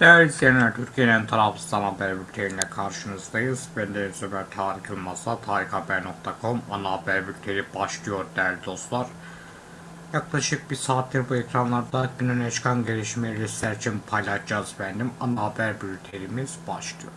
Değerli izleyenler, Türkiye'nin tarafsız haber bülteniyle karşınızdayız. Ben de Zömer Tarık Yılmaz'la tarikhaber.com ana haber bülteni başlıyor değerli dostlar. Yaklaşık bir saattir bu ekranlarda günün öne çıkan gelişmeleri sizler için paylaşacağız benim. Ana haber bültenimiz başlıyor.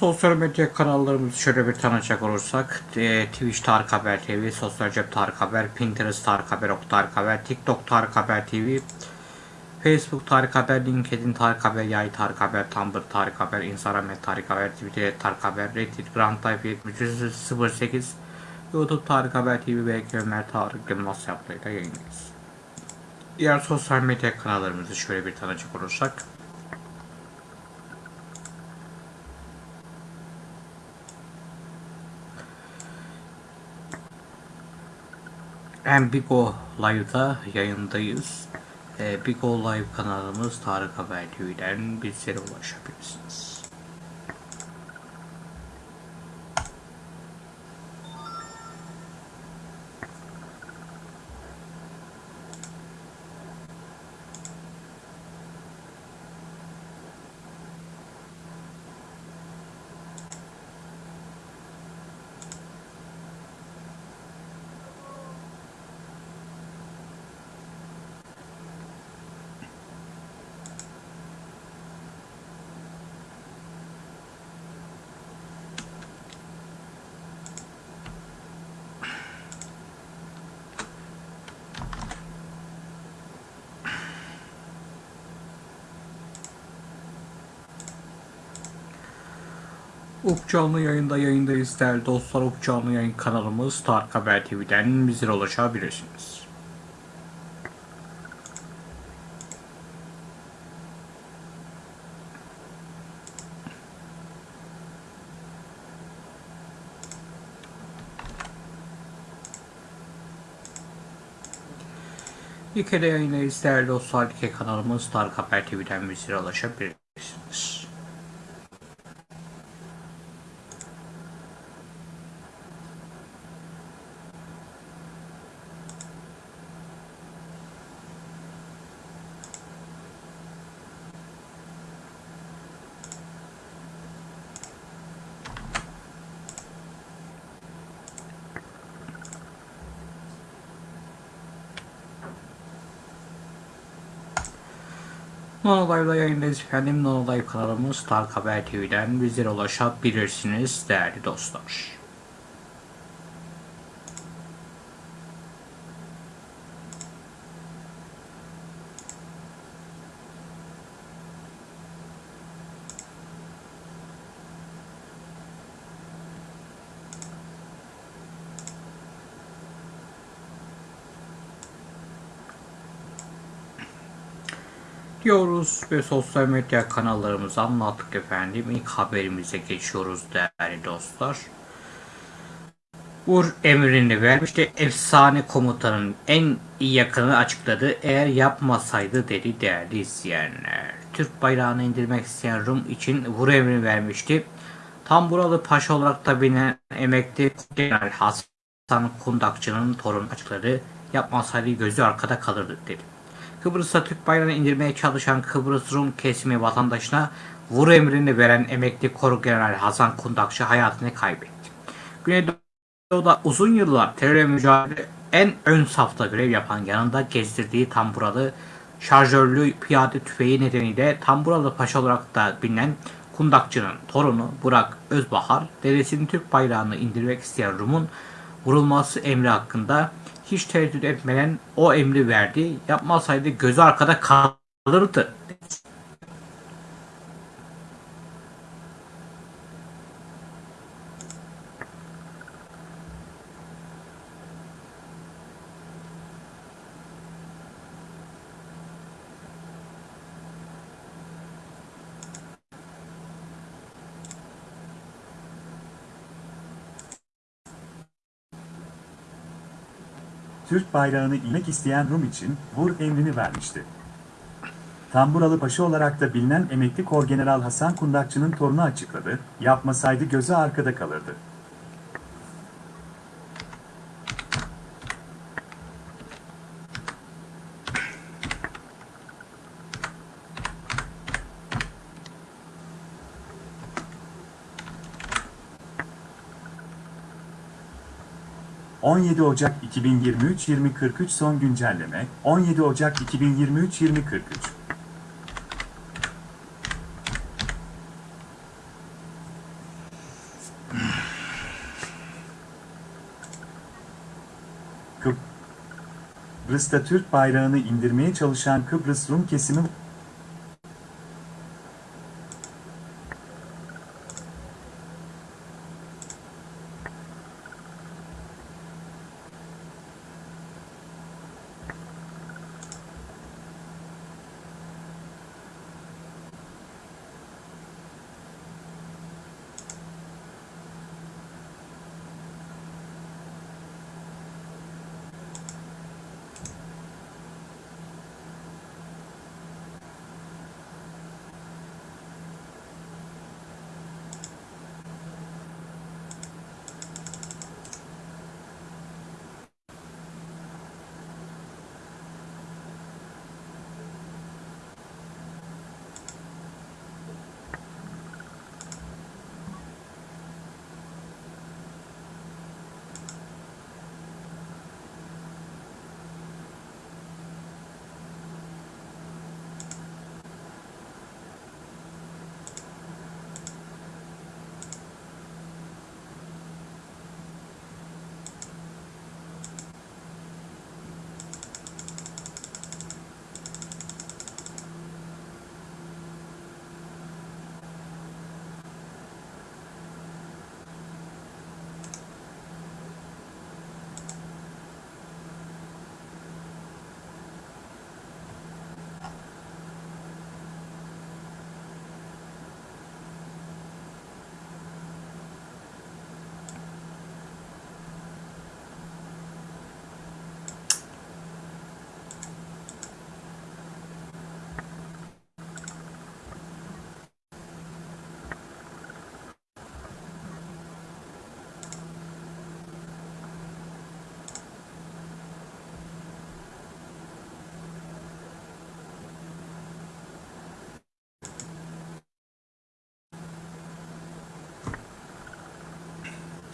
Sosyal medya kanallarımızı şöyle bir tanıcak olursak e, Twitch Tarık Haber TV, Sosyal Cep Tarık Haber, Pinterest Tarık Haber, Ok Tarık Haber, TikTok Tarık Haber TV, Facebook Tarık Haber, LinkedIn Tarık Haber, Yay Tarık Haber, Tumblr Tarık Haber, Instagram Tarık Haber, Twitter Tarık Haber, Reddit, Grand Type 7308, YouTube Tarık Haber TV ve Ömer Tarık Yılmaz yaptığıyla yayındayız. Diğer sosyal medya kanallarımızı şöyle bir tanıcak olursak Hem Bigo Live'da yayındayız. Ee, Bigo Live kanalımız Tarık Haber TV'den bizlere ulaşabilirsiniz. Up canlı yayında yayındayız değerli dostlar. Up canlı yayın kanalımız Tarık Haber TV'den bizlere ulaşabilirsiniz. Dike'de yayındayız değerli dostlar. Dike kanalımız Tarık Haber TV'den bizlere ulaşabilirsiniz. Live'da yayındayız efendim. Nono Live kanalımız Tarık Haber TV'den bizlere ulaşabilirsiniz değerli dostlar. Diyoruz ve sosyal medya kanallarımızı anlattık efendim. İlk haberimize geçiyoruz değerli dostlar. Vur emrini vermişti. Efsane komutanın en iyi yakını açıkladı. Eğer yapmasaydı dedi değerli izleyenler. Türk bayrağını indirmek isteyen Rum için vur emrini vermişti. Tam buralı paşa olarak da bilinen emekli General Hasan Kundakçı'nın torun açıkladı. Yapmasaydı gözü arkada kalırdı dedi. Kıbrıs'ta Türk bayrağını indirmeye çalışan Kıbrıs Rum kesimi vatandaşına vur emrini veren emekli Koru General Hasan Kundakçı hayatını kaybetti. Güneydoğu'da uzun yıllar terörle mücadele en ön safta görev yapan yanında gezdirdiği tamburalı şarjörlü piyade tüfeği nedeniyle tamburalı paşa olarak da bilinen Kundakçı'nın torunu Burak Özbahar, dedesinin Türk bayrağını indirmek isteyen Rum'un vurulması emri hakkında hiç tereddüt etmeden o emri verdi. Yapmasaydı gözü arkada kalırdı. Türk bayrağını inmek isteyen Rum için vur emrini vermişti. Tamburalı Paşa olarak da bilinen emekli Korgeneral Hasan Kundakçı'nın torunu açıkladı, yapmasaydı gözü arkada kalırdı. ...17 Ocak 2023 2043 son güncelleme... ...17 Ocak 2023 2043 Kıbrıs'ta Türk bayrağını indirmeye çalışan Kıbrıs Rum kesimi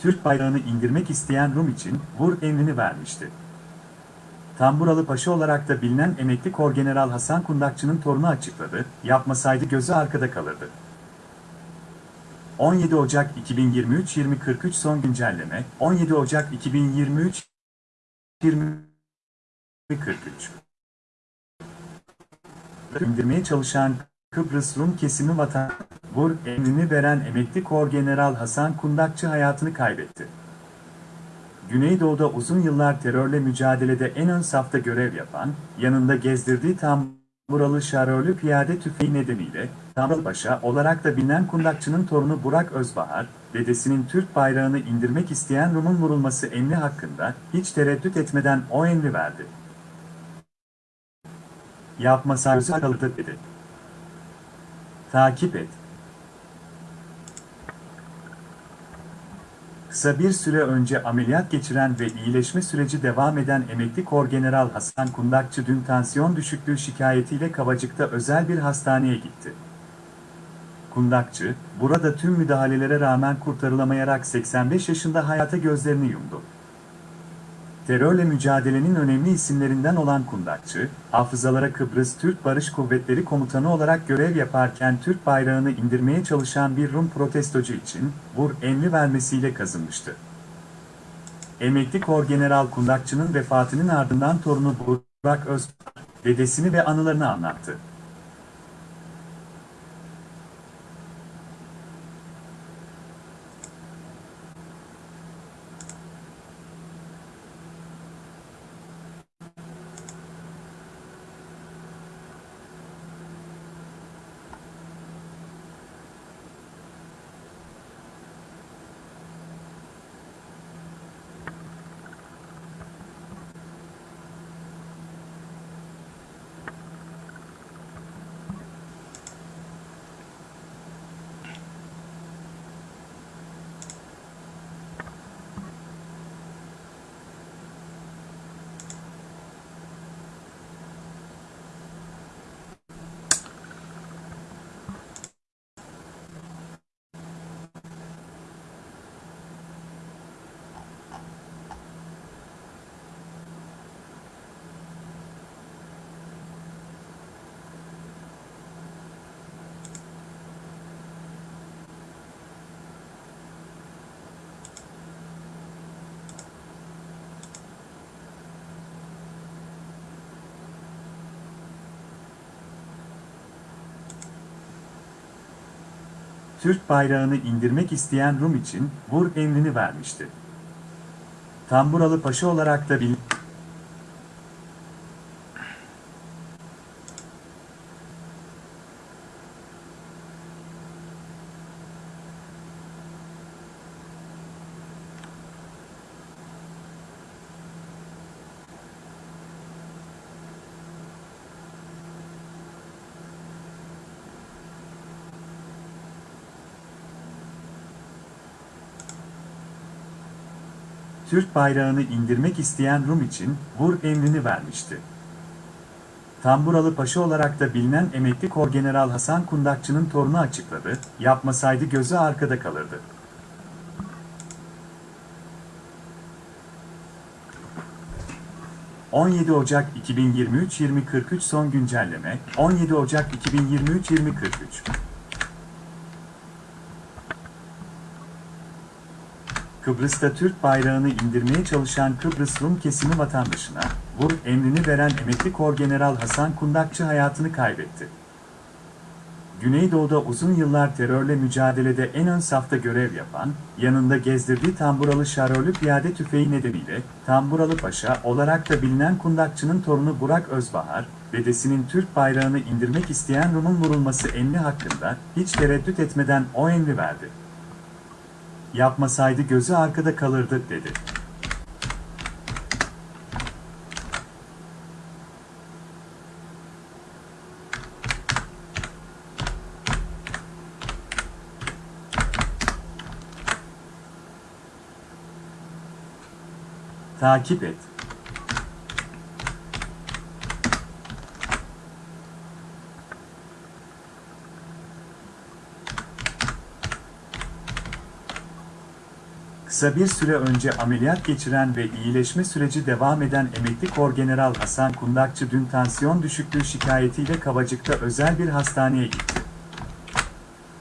Türk bayrağını indirmek isteyen Rum için vur emrini vermişti. Tamburalı Paşa olarak da bilinen emekli Korgeneral Hasan Kundakçı'nın torunu açıkladı, yapmasaydı gözü arkada kalırdı. 17 Ocak 2023 2043 son güncelleme 17 Ocak 2023 2043 indirmeye çalışan Kıbrıs Rum kesimi vatan vur emrini veren emekli Korgeneral Hasan Kundakçı hayatını kaybetti. Güneydoğu'da uzun yıllar terörle mücadelede en ön safta görev yapan, yanında gezdirdiği tamburalı şarörlü piyade tüfeği nedeniyle Paşa olarak da bilinen kundakçının torunu Burak Özbahar, dedesinin Türk bayrağını indirmek isteyen Rum'un vurulması emri hakkında hiç tereddüt etmeden o emri verdi. Yapmasa kaldı dedi. Takip et. Kısa bir süre önce ameliyat geçiren ve iyileşme süreci devam eden emekli Korgeneral Hasan Kundakçı dün tansiyon düşüklüğü şikayetiyle Kavacık'ta özel bir hastaneye gitti. Kundakçı, burada tüm müdahalelere rağmen kurtarılamayarak 85 yaşında hayata gözlerini yumdu. Terörle mücadelenin önemli isimlerinden olan Kundakçı, hafızalara Kıbrıs Türk Barış Kuvvetleri Komutanı olarak görev yaparken Türk bayrağını indirmeye çalışan bir Rum protestocu için vur emri vermesiyle kazınmıştı. Emekli Korgeneral Kundakçı'nın vefatının ardından torunu Burak Özpar, dedesini ve anılarını anlattı. Türk bayrağını indirmek isteyen Rum için vur emrini vermişti. Tamburalı Paşa olarak da bilinen Türk bayrağını indirmek isteyen Rum için vur emrini vermişti. Tamburalı Paşa olarak da bilinen emekli Korgeneral Hasan Kundakçı'nın torunu açıkladı, yapmasaydı gözü arkada kalırdı. ...17 Ocak 2023-2043 son güncelleme... ...17 Ocak 2023-2043 Kıbrıs'ta Türk bayrağını indirmeye çalışan Kıbrıs Rum kesimi vatandaşına, vur emrini veren emekli Korgeneral Hasan Kundakçı hayatını kaybetti. Güneydoğu'da uzun yıllar terörle mücadelede en ön safta görev yapan, yanında gezdirdiği tamburalı şarörlü piyade tüfeği nedeniyle Tamburalı Paşa olarak da bilinen Kundakçı'nın torunu Burak Özbahar, dedesinin Türk bayrağını indirmek isteyen Rum'un vurulması emri hakkında hiç tereddüt etmeden o emri verdi yapmasaydı gözü arkada kalırdı dedi. Takip et. Kısa bir süre önce ameliyat geçiren ve iyileşme süreci devam eden emekli Korgeneral Hasan Kundakçı dün tansiyon düşüklüğü şikayetiyle Kavacık'ta özel bir hastaneye gitti.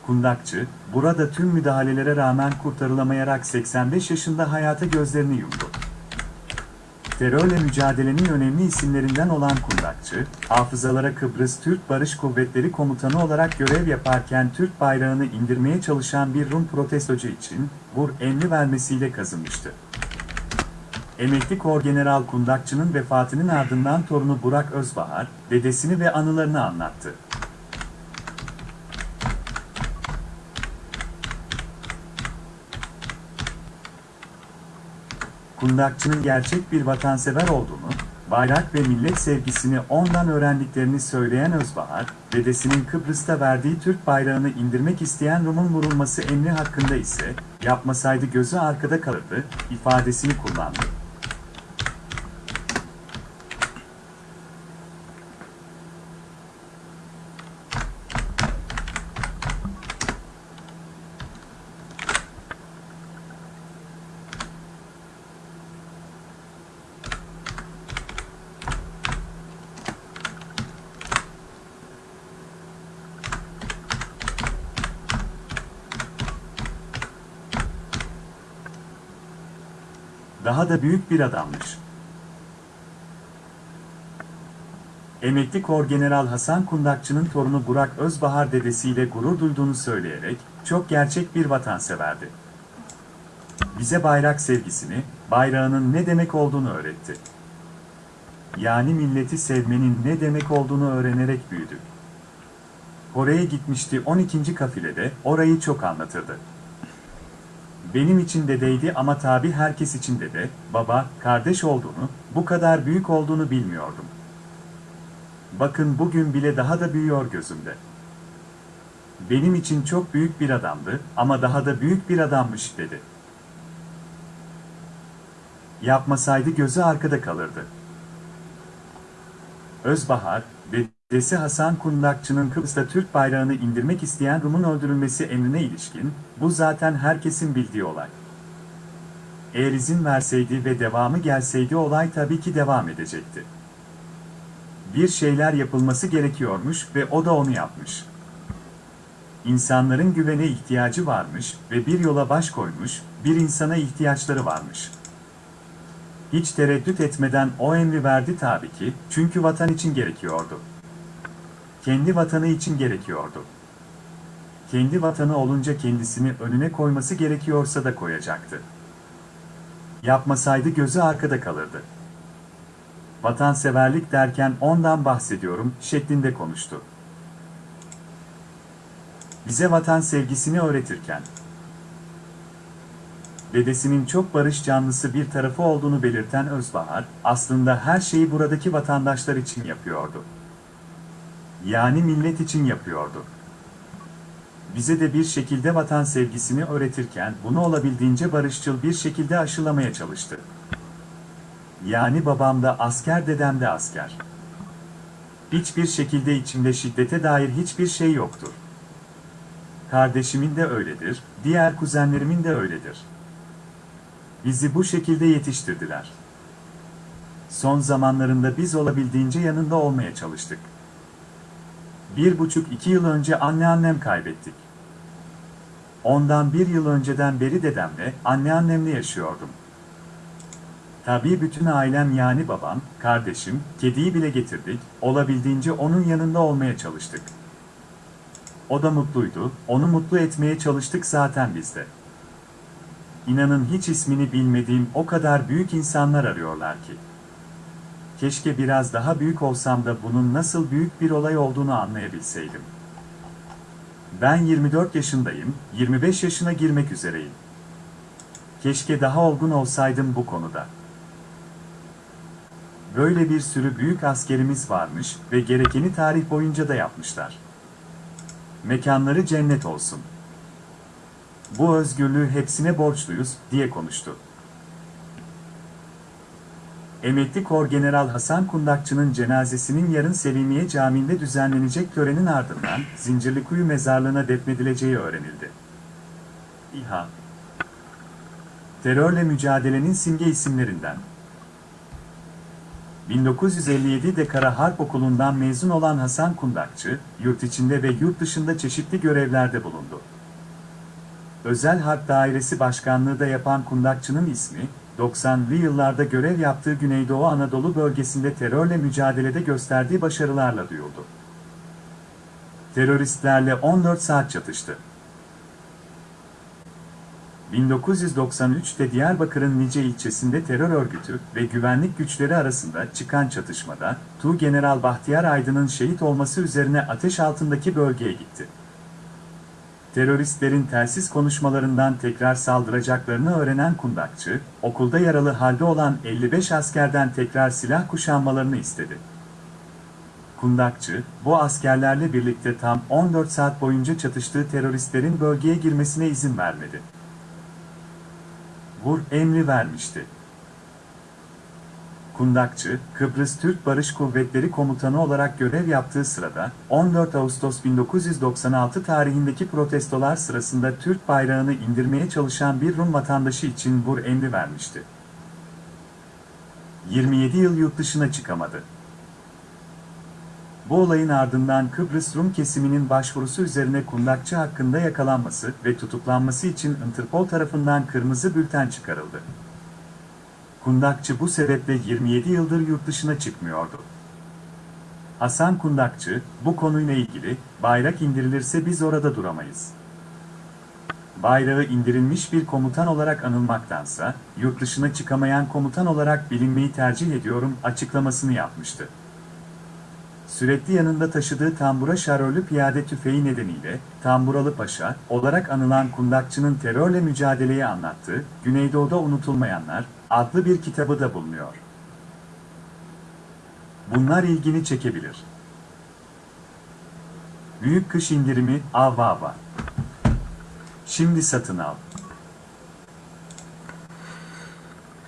Kundakçı, burada tüm müdahalelere rağmen kurtarılamayarak 85 yaşında hayata gözlerini yumdu. Terörle mücadelenin önemli isimlerinden olan Kundakçı, hafızalara Kıbrıs Türk Barış Kuvvetleri Komutanı olarak görev yaparken Türk bayrağını indirmeye çalışan bir Rum protestocu için vur emri vermesiyle kazınmıştı. Emekli Korgeneral Kundakçı'nın vefatının ardından torunu Burak Özbahar, dedesini ve anılarını anlattı. Kundakçı'nın gerçek bir vatansever olduğunu, bayrak ve millet sevgisini ondan öğrendiklerini söyleyen Özbahar, dedesinin Kıbrıs'ta verdiği Türk bayrağını indirmek isteyen Rum'un vurulması emri hakkında ise, yapmasaydı gözü arkada kalırdı, ifadesini kullandı. Da büyük bir adammış. Emekli Korgeneral Hasan Kundakçı'nın torunu Burak Özbahar dedesiyle gurur duyduğunu söyleyerek, çok gerçek bir vatanseverdi. Bize bayrak sevgisini, bayrağının ne demek olduğunu öğretti. Yani milleti sevmenin ne demek olduğunu öğrenerek büyüdük. Oraya gitmişti 12. kafilede, orayı çok anlatırdı. Benim için dedeydi ama tabi herkes için dede, baba, kardeş olduğunu, bu kadar büyük olduğunu bilmiyordum. Bakın bugün bile daha da büyüyor gözümde. Benim için çok büyük bir adamdı ama daha da büyük bir adammış dedi. Yapmasaydı gözü arkada kalırdı. Özbahar, dedesi Hasan Kundakçı'nın Kıbrıs'ta Türk bayrağını indirmek isteyen Rum'un öldürülmesi emrine ilişkin, bu zaten herkesin bildiği olay. Eğer izin verseydi ve devamı gelseydi olay tabii ki devam edecekti. Bir şeyler yapılması gerekiyormuş ve o da onu yapmış. İnsanların güvene ihtiyacı varmış ve bir yola baş koymuş, bir insana ihtiyaçları varmış. Hiç tereddüt etmeden o emri verdi tabii ki, çünkü vatan için gerekiyordu. Kendi vatanı için gerekiyordu. Kendi vatanı olunca kendisini önüne koyması gerekiyorsa da koyacaktı. Yapmasaydı gözü arkada kalırdı. Vatanseverlik derken ondan bahsediyorum şeklinde konuştu. Bize vatan sevgisini öğretirken dedesinin çok barış canlısı bir tarafı olduğunu belirten Özbahar, aslında her şeyi buradaki vatandaşlar için yapıyordu. Yani millet için yapıyordu. Bize de bir şekilde vatan sevgisini öğretirken bunu olabildiğince barışçıl bir şekilde aşılamaya çalıştı. Yani babam da asker, dedem de asker. Hiçbir şekilde içimde şiddete dair hiçbir şey yoktur. Kardeşimin de öyledir, diğer kuzenlerimin de öyledir. Bizi bu şekilde yetiştirdiler. Son zamanlarında biz olabildiğince yanında olmaya çalıştık. Bir buçuk iki yıl önce anneannem kaybettik. Ondan bir yıl önceden beri dedemle, anneannemle yaşıyordum. Tabii bütün ailem yani babam, kardeşim, kediyi bile getirdik, olabildiğince onun yanında olmaya çalıştık. O da mutluydu, onu mutlu etmeye çalıştık zaten biz de. İnanın hiç ismini bilmediğim o kadar büyük insanlar arıyorlar ki. Keşke biraz daha büyük olsam da bunun nasıl büyük bir olay olduğunu anlayabilseydim. Ben 24 yaşındayım, 25 yaşına girmek üzereyim. Keşke daha olgun olsaydım bu konuda. Böyle bir sürü büyük askerimiz varmış ve gerekeni tarih boyunca da yapmışlar. Mekanları cennet olsun. Bu özgürlüğü hepsine borçluyuz, diye konuştu. Emekli Korgeneral Hasan Kundakçı'nın cenazesinin yarın Selimiye Camii'nde düzenlenecek törenin ardından Zincirlikuyu mezarlığına defnedileceği öğrenildi. İHA Terörle mücadelenin simge isimlerinden 1957'de Kara Harp Okulu'ndan mezun olan Hasan Kundakçı, yurt içinde ve yurt dışında çeşitli görevlerde bulundu. Özel Harp Dairesi Başkanlığı da yapan Kundakçı'nın ismi, 90'lı yıllarda görev yaptığı Güneydoğu Anadolu bölgesinde terörle mücadelede gösterdiği başarılarla duyuldu. Teröristlerle 14 saat çatıştı. 1993'te Diyarbakır'ın Nice ilçesinde terör örgütü ve güvenlik güçleri arasında çıkan çatışmada, Tu General Bahtiyar Aydın'ın şehit olması üzerine ateş altındaki bölgeye gitti. Teröristlerin telsiz konuşmalarından tekrar saldıracaklarını öğrenen kundakçı, okulda yaralı halde olan 55 askerden tekrar silah kuşanmalarını istedi. Kundakçı, bu askerlerle birlikte tam 14 saat boyunca çatıştığı teröristlerin bölgeye girmesine izin vermedi. Vur emri vermişti. Kundakçı, Kıbrıs Türk Barış Kuvvetleri Komutanı olarak görev yaptığı sırada, 14 Ağustos 1996 tarihindeki protestolar sırasında Türk bayrağını indirmeye çalışan bir Rum vatandaşı için vur emri vermişti. 27 yıl yurt dışına çıkamadı. Bu olayın ardından Kıbrıs Rum kesiminin başvurusu üzerine kundakçı hakkında yakalanması ve tutuklanması için Interpol tarafından kırmızı bülten çıkarıldı. Kundakçı bu sebeple 27 yıldır yurt dışına çıkmıyordu. Hasan Kundakçı, bu konuyla ilgili, bayrak indirilirse biz orada duramayız. Bayrağı indirilmiş bir komutan olarak anılmaktansa, yurt dışına çıkamayan komutan olarak bilinmeyi tercih ediyorum açıklamasını yapmıştı. Sürekli yanında taşıdığı tambura şarörlü piyade tüfeği nedeniyle Tamburalı Paşa olarak anılan kundakçının terörle mücadeleyi anlattığı Güneydoğu'da Unutulmayanlar adlı bir kitabı da bulunuyor. Bunlar ilgini çekebilir. Büyük kış indirimi ava ava. Şimdi satın al.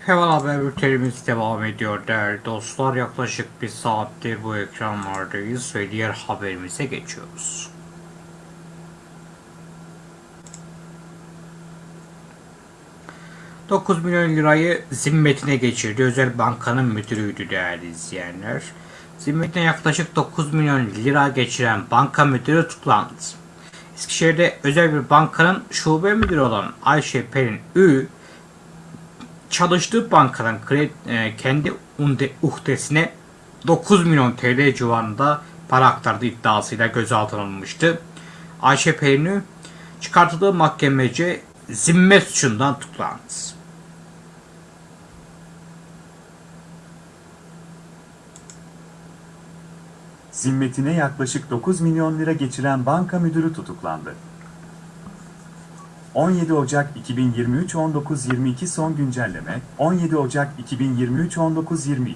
Hemen haber bültenimiz devam ediyor değerli dostlar. Yaklaşık bir saattir bu ekranlardayız ve diğer haberimize geçiyoruz. ...9 milyon lirayı zimmetine geçirdi. Özel bankanın müdürüydü değerli izleyenler. Zimmetine yaklaşık 9 milyon lira geçiren banka müdürü tutuklandı. Eskişehir'de özel bir bankanın şube müdürü olan Ayşe Perin Ü çalıştığı bankadan kredi, e, kendi uhdesine 9 milyon TL civarında para aktardığı iddiasıyla gözaltına alınmıştı. Ayşe Pelin'i çıkartıldığı mahkemece zimmet suçundan tutuklandı. Zimmetine yaklaşık 9 milyon lira geçiren banka müdürü tutuklandı. 17 Ocak 2023 19.22 son güncelleme 17 Ocak 2023 19.22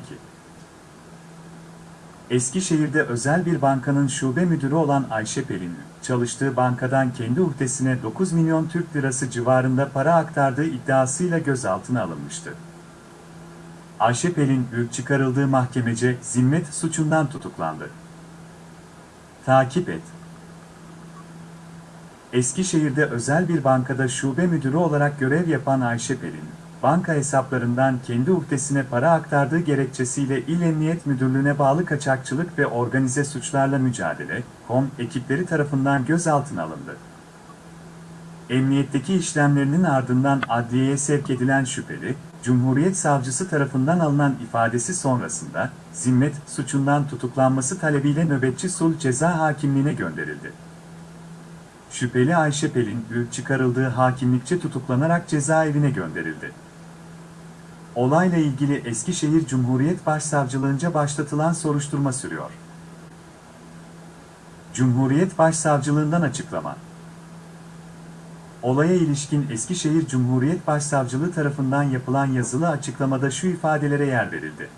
Eskişehir'de özel bir bankanın şube müdürü olan Ayşe Pelin, çalıştığı bankadan kendi uhdesine 9 milyon Türk lirası civarında para aktardığı iddiasıyla gözaltına alınmıştı. Ayşe Pelin, ürk çıkarıldığı mahkemece zimmet suçundan tutuklandı. Takip et. Eskişehir'de özel bir bankada şube müdürü olarak görev yapan Ayşe Pelin, banka hesaplarından kendi uhdesine para aktardığı gerekçesiyle İl Emniyet Müdürlüğü'ne bağlı kaçakçılık ve organize suçlarla mücadele, KOM ekipleri tarafından gözaltına alındı. Emniyetteki işlemlerinin ardından adliyeye sevk edilen şüpheli, Cumhuriyet Savcısı tarafından alınan ifadesi sonrasında, zimmet suçundan tutuklanması talebiyle nöbetçi sulh ceza hakimliğine gönderildi. Şüpheli Ayşe Pelin, çıkarıldığı hakimlikçe tutuklanarak cezaevine gönderildi. Olayla ilgili Eskişehir Cumhuriyet Başsavcılığınca başlatılan soruşturma sürüyor. Cumhuriyet Başsavcılığından açıklama. Olaya ilişkin Eskişehir Cumhuriyet Başsavcılığı tarafından yapılan yazılı açıklamada şu ifadelere yer verildi.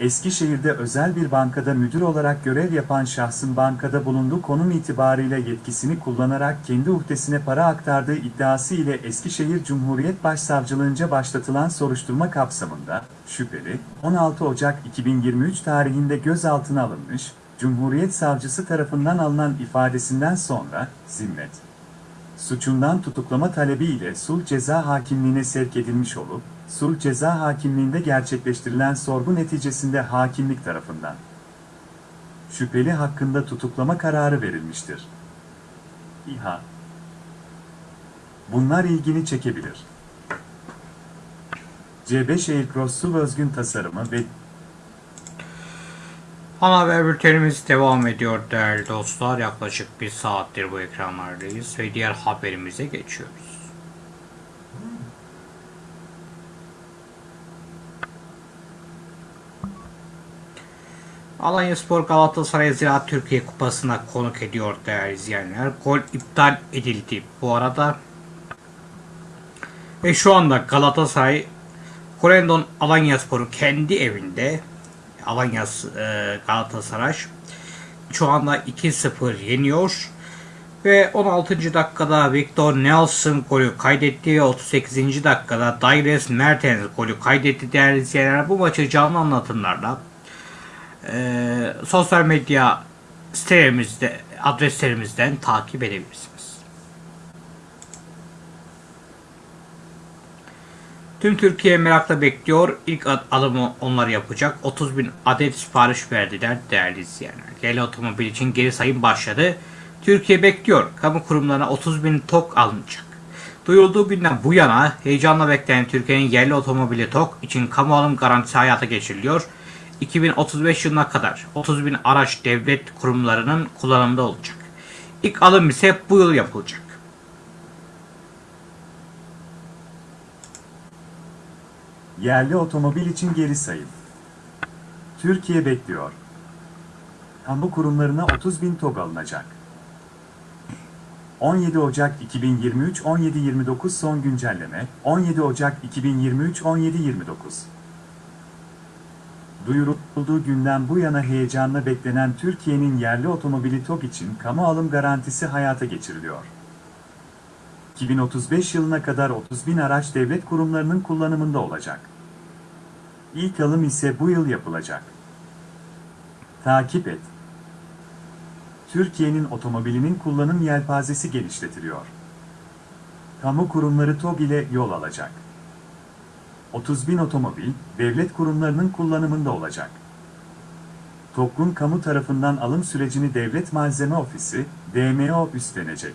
Eskişehir'de özel bir bankada müdür olarak görev yapan şahsın bankada bulunduğu konum itibariyle yetkisini kullanarak kendi uhdesine para aktardığı iddiası ile Eskişehir Cumhuriyet Başsavcılığınca başlatılan soruşturma kapsamında, şüpheli, 16 Ocak 2023 tarihinde gözaltına alınmış, Cumhuriyet Savcısı tarafından alınan ifadesinden sonra, zimmet suçundan tutuklama talebi ile sulh ceza hakimliğine sevk edilmiş olup, sulh ceza hakimliğinde gerçekleştirilen sorgu neticesinde hakimlik tarafından şüpheli hakkında tutuklama kararı verilmiştir. İHA Bunlar ilgini çekebilir. C5 Aircross SUV özgün tasarımı ve Ana haber bültenimiz devam ediyor değerli dostlar. Yaklaşık bir saattir bu ekranlardayız ve diğer haberimize geçiyoruz. Alanya Spor Galatasaray Ziraat Türkiye Kupası'na konuk ediyor değerli izleyenler. Gol iptal edildi bu arada. Ve şu anda Galatasaray Korendon Alanya Spor'u kendi evinde Alanya e, Galatasaray şu anda 2-0 yeniyor. Ve 16. dakikada Victor Nelson golü kaydetti ve 38. dakikada Daires Mertens golü kaydetti değerli izleyenler. Bu maçı canlı anlatımlarla e, sosyal medya sitelerimizde adreslerimizden takip edebilirsiniz. Tüm Türkiye merakla bekliyor. İlk alımı onlar yapacak. 30 bin adet sipariş verdiler değerli izleyenler. Yerli otomobil için geri sayım başladı. Türkiye bekliyor. Kamu kurumlarına 30 bin TOK alınacak. Duyurulduğu günden bu yana heyecanla beklenen Türkiye'nin yerli otomobili TOK için kamu alım garantisi hayata geçiriliyor. 2035 yılına kadar 30 bin araç devlet kurumlarının kullanımında olacak. İlk alım ise bu yıl yapılacak. Yerli otomobil için geri sayım. Türkiye bekliyor. Kamu kurumlarına 30 bin TOG alınacak. 17 Ocak 2023 17.29 son güncelleme 17 Ocak 2023 17.29 Duyurulduğu günden bu yana heyecanla beklenen Türkiye'nin yerli otomobili TOG için kamu alım garantisi hayata geçiriliyor. 2035 yılına kadar 30 bin araç devlet kurumlarının kullanımında olacak. İlk alım ise bu yıl yapılacak. Takip et. Türkiye'nin otomobilinin kullanım yelpazesi genişletiliyor. Kamu kurumları TOG ile yol alacak. 30 bin otomobil, devlet kurumlarının kullanımında olacak. TOG'un kamu tarafından alım sürecini Devlet Malzeme Ofisi, DMO üstlenecek.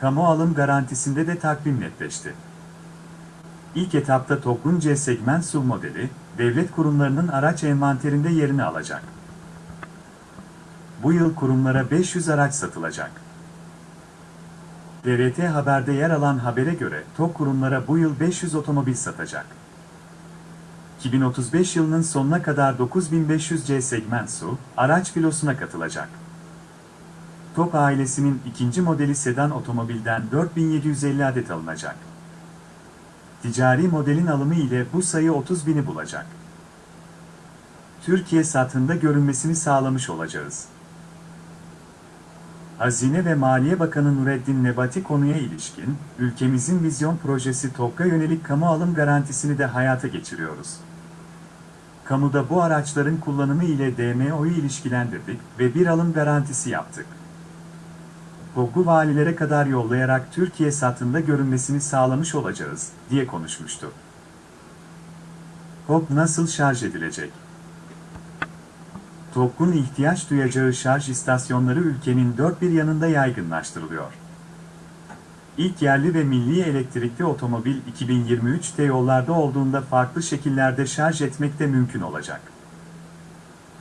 Kamu alım garantisinde de takvim netleşti. İlk etapta TOG'un C segment SUV modeli, devlet kurumlarının araç envanterinde yerini alacak. bu yıl kurumlara 500 araç satılacak. TRT Haber'de yer alan habere göre TOK kurumlara bu yıl 500 otomobil satacak. 2035 yılının sonuna kadar 9500 C segment su, araç filosuna katılacak. TOK ailesinin ikinci modeli sedan otomobilden 4750 adet alınacak. Ticari modelin alımı ile bu sayı 30 bini bulacak. Türkiye satında görünmesini sağlamış olacağız. Hazine ve Maliye Bakanı Nureddin Nebati konuya ilişkin, ülkemizin vizyon projesi TOK'a yönelik kamu alım garantisini de hayata geçiriyoruz. Kamuda bu araçların kullanımı ile DMO'yu ilişkilendirdik ve bir alım garantisi yaptık. TOG'u valilere kadar yollayarak Türkiye satında görünmesini sağlamış olacağız, diye konuşmuştu. TOG nasıl şarj edilecek? TOG'un ihtiyaç duyacağı şarj istasyonları ülkenin dört bir yanında yaygınlaştırılıyor. İlk yerli ve milli elektrikli otomobil 2023'te yollarda olduğunda farklı şekillerde şarj etmek de mümkün olacak.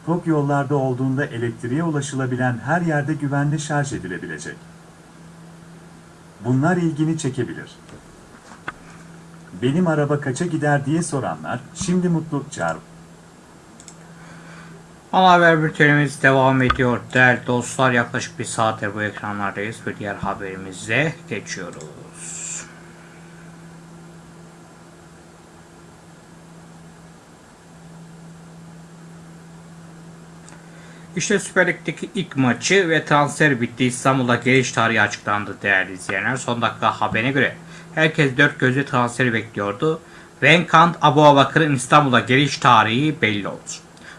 TOG yollarda olduğunda elektriğe ulaşılabilen her yerde güvenli şarj edilebilecek. Bunlar ilgini çekebilir. Benim araba kaça gider diye soranlar, şimdi mutluluk çağır. Ana haber bültenimiz devam ediyor. Değerli dostlar yaklaşık bir saattir bu ekranlardayız ve diğer haberimize geçiyoruz. İşte Süper Lig'deki ilk maçı ve transfer bitti. İstanbul'a geliş tarihi açıklandı değerli izleyenler. Son dakika haberine göre herkes dört gözle transferi bekliyordu. Venkant Abu Abakar'ın İstanbul'a geliş tarihi belli oldu.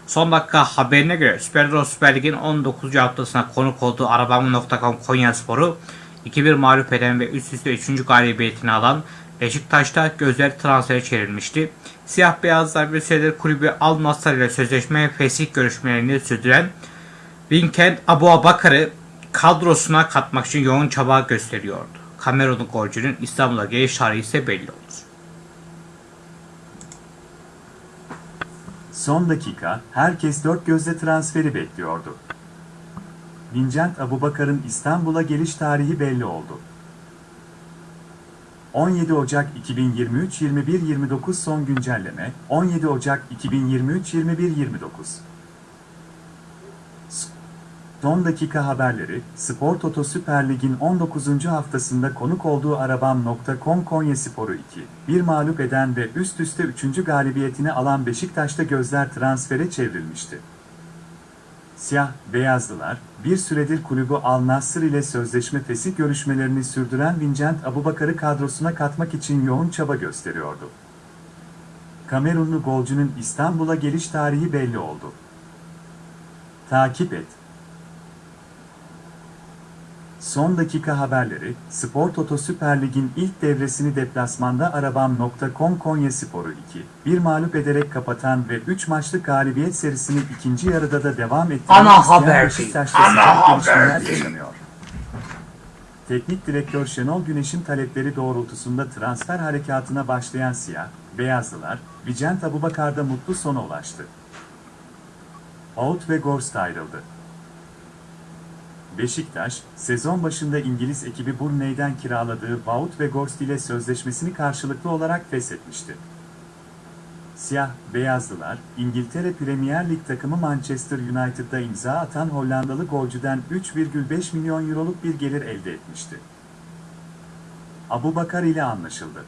Son dakika haberine göre Süper Euro Süper Lig'in 19. haftasına konuk olduğu Arabamı.com Konya Sporu 2-1 mağlup eden ve üst üste 3. galibiyetini alan Beşiktaş'ta gözler transfere çevrilmişti. Siyah beyazlar bir süredir kulübü Al Nassr ile sözleşme ve fesih görüşmelerini sürdüren Vincent Abu Abakar'ı kadrosuna katmak için yoğun çaba gösteriyordu. Kamerunlu golcünün İstanbul'a geliş tarihi ise belli oldu. Son dakika, herkes dört gözle transferi bekliyordu. Vincent Abubakar'ın İstanbul'a geliş tarihi belli oldu. 17 Ocak 2023 21.29 son güncelleme 17 Ocak 2023 21.29 Son dakika haberleri, Spor Toto Süper Lig'in 19. haftasında konuk olduğu Arabam.com Konya Sporu 2, bir mağlup eden ve üst üste 3. galibiyetini alan Beşiktaş'ta gözler transfere çevrilmişti. Siyah, beyazlılar, bir süredir kulübü Al Nassr ile sözleşme fesih görüşmelerini sürdüren Vincent Abubakar'ı kadrosuna katmak için yoğun çaba gösteriyordu. Kamerunlu golcünün İstanbul'a geliş tarihi belli oldu. Takip et. Son dakika haberleri, Spor Toto Süper Lig'in ilk devresini deplasmanda Arabam.com Konya Sporu 2, bir mağlup ederek kapatan ve 3 maçlık galibiyet serisini ikinci yarıda da devam ettiren Ana haber ana haber yaşanıyor. Teknik direktör Şenol Güneş'in talepleri doğrultusunda transfer harekatına başlayan siyah, beyazlılar, Vicent Abubakar'da mutlu sona ulaştı. Out ve Gorst ayrıldı. Beşiktaş, sezon başında İngiliz ekibi Burnley'den kiraladığı Wout ve Gorst ile sözleşmesini karşılıklı olarak feshetmişti. Siyah, beyazlılar, İngiltere Premier Lig takımı Manchester United'da imza atan Hollandalı golcüden 3,5 milyon euroluk bir gelir elde etmişti. Abu Bakar ile anlaşıldı.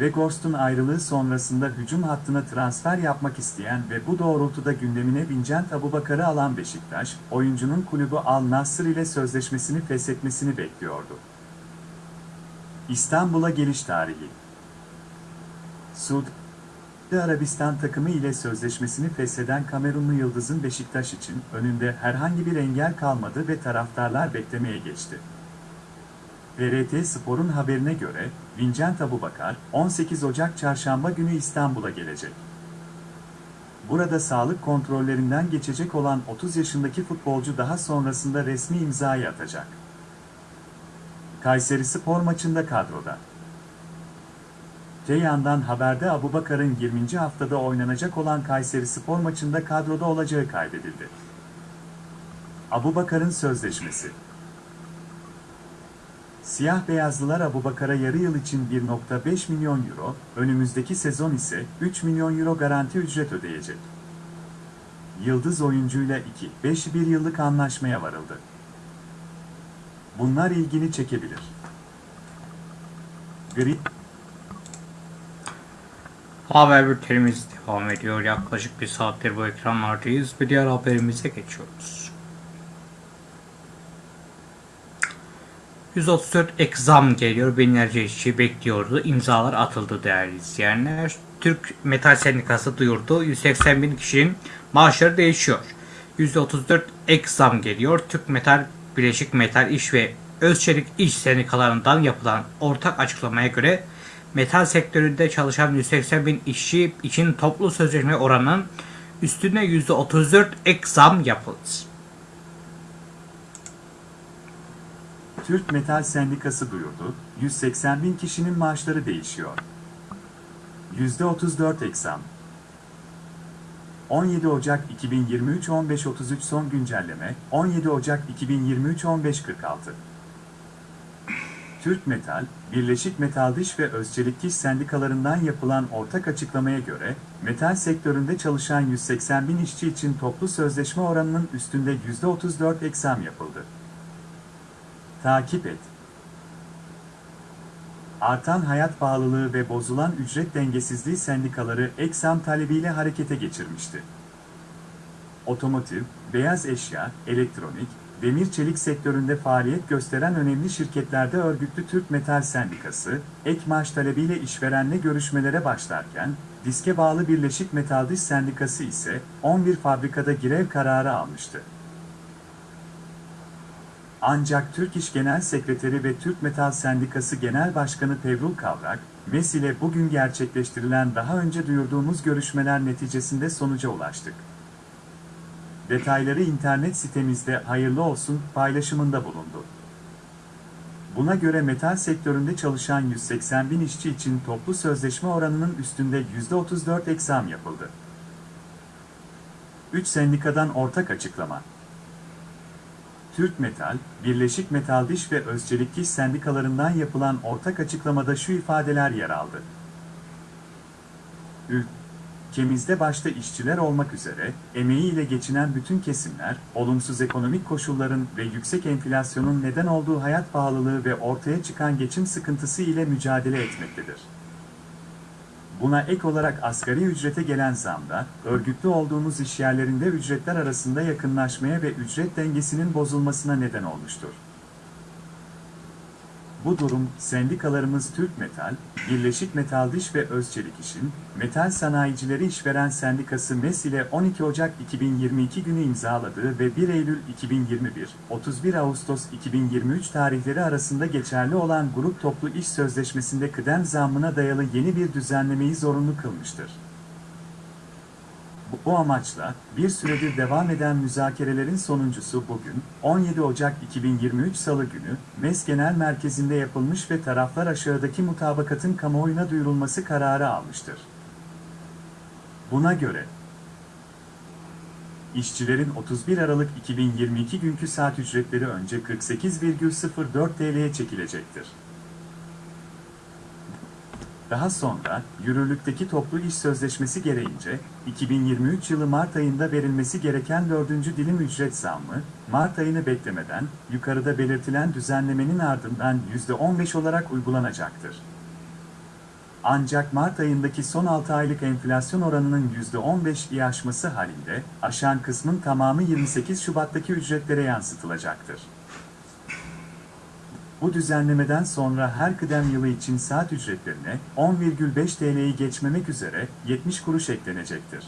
Weghorst'un ayrılığı sonrasında hücum hattına transfer yapmak isteyen ve bu doğrultuda gündemine Vincent Abubakar'ı alan Beşiktaş, oyuncunun kulübü Al Nassr ile sözleşmesini feshetmesini bekliyordu. İstanbul'a geliş tarihi Suudi Arabistan takımı ile sözleşmesini fesheden Kamerunlu Yıldız'ın Beşiktaş için önünde herhangi bir engel kalmadı ve taraftarlar beklemeye geçti. TRT Spor'un haberine göre, Vincent Abubakar, 18 Ocak Çarşamba günü İstanbul'a gelecek. Burada sağlık kontrollerinden geçecek olan 30 yaşındaki futbolcu daha sonrasında resmi imzayı atacak. Kayseri Spor maçında kadroda. Te yandan haberde Abubakar'ın 20. haftada oynanacak olan Kayseri Spor maçında kadroda olacağı kaydedildi. Abubakar'ın sözleşmesi Siyah beyazlılar Abubakar'a yarı yıl için 1.5 milyon euro, önümüzdeki sezon ise 3 milyon euro garanti ücret ödeyecek. Yıldız oyuncuyla 2-5 bir yıllık anlaşmaya varıldı. Bunlar ilgini çekebilir. Gri Haber bültenimiz devam ediyor. Yaklaşık bir saattir bu ekranlardayız ve diğer haberimize geçiyoruz. 134 ek zam geliyor. Binlerce işçi bekliyordu. İmzalar atıldı değerli izleyenler. Türk Metal Sendikası duyurdu. 180 bin kişinin maaşları değişiyor. %34 ek geliyor. Türk Metal, Bileşik Metal İş ve Özçelik İş Sendikalarından yapılan ortak açıklamaya göre metal sektöründe çalışan 180 bin işçi için toplu sözleşme oranının üstüne %34 ek zam yapıldı. Türk Metal Sendikası duyurdu, 180 bin kişinin maaşları değişiyor. %34 eksam. 17 Ocak 2023 15.33 son güncelleme, 17 Ocak 2023 15.46. Türk Metal, Birleşik Metal Diş ve Özçelik İş Sendikalarından yapılan ortak açıklamaya göre, metal sektöründe çalışan 180 bin işçi için toplu sözleşme oranının üstünde %34 eksam yapıldı. Takip et. Artan hayat pahalılığı ve bozulan ücret dengesizliği sendikaları eksam talebiyle harekete geçirmişti. Otomotiv, beyaz eşya, elektronik, demir çelik sektöründe faaliyet gösteren önemli şirketlerde örgütlü Türk Metal Sendikası, ek maaş talebiyle işverenle görüşmelere başlarken, diske bağlı Birleşik Metal Diş Sendikası ise 11 fabrikada grev kararı almıştı. Ancak Türk İş Genel Sekreteri ve Türk Metal Sendikası Genel Başkanı Pevrul Kavrak, MES ile bugün gerçekleştirilen daha önce duyurduğumuz görüşmeler neticesinde sonuca ulaştık. Detayları internet sitemizde hayırlı olsun paylaşımında bulundu. Buna göre metal sektöründe çalışan 180 bin işçi için toplu sözleşme oranının üstünde %34 eksam yapıldı. 3 sendikadan ortak açıklama. Türk Metal, Birleşik Metal Diş ve Özçelik İş sendikalarından yapılan ortak açıklamada şu ifadeler yer aldı. Ülkemizde başta işçiler olmak üzere, emeğiyle geçinen bütün kesimler, olumsuz ekonomik koşulların ve yüksek enflasyonun neden olduğu hayat pahalılığı ve ortaya çıkan geçim sıkıntısı ile mücadele etmektedir. Buna ek olarak asgari ücrete gelen zamda, örgütlü olduğumuz işyerlerinde ücretler arasında yakınlaşmaya ve ücret dengesinin bozulmasına neden olmuştur. Bu durum, sendikalarımız Türk Metal, Birleşik Metal Diş ve Özçelik İş'in, Metal Sanayicileri İşveren Sendikası MES ile 12 Ocak 2022 günü imzaladığı ve 1 Eylül 2021, 31 Ağustos 2023 tarihleri arasında geçerli olan Grup Toplu İş Sözleşmesi'nde kıdem zammına dayalı yeni bir düzenlemeyi zorunlu kılmıştır. Bu amaçla, bir süredir devam eden müzakerelerin sonuncusu bugün, 17 Ocak 2023 Salı günü, MES Genel Merkezi'nde yapılmış ve taraflar aşağıdaki mutabakatın kamuoyuna duyurulması kararı almıştır. Buna göre, İşçilerin 31 Aralık 2022 günkü saat ücretleri önce 48,04 TL'ye çekilecektir. Daha sonra, yürürlükteki toplu iş sözleşmesi gereğince, 2023 yılı Mart ayında verilmesi gereken 4. dilim ücret zammı, Mart ayını beklemeden, yukarıda belirtilen düzenlemenin ardından %15 olarak uygulanacaktır. Ancak Mart ayındaki son 6 aylık enflasyon oranının %15'i aşması halinde, aşan kısmın tamamı 28 Şubat'taki ücretlere yansıtılacaktır. Bu düzenlemeden sonra her kıdem yılı için saat ücretlerine 10,5 TL'yi geçmemek üzere 70 kuruş eklenecektir.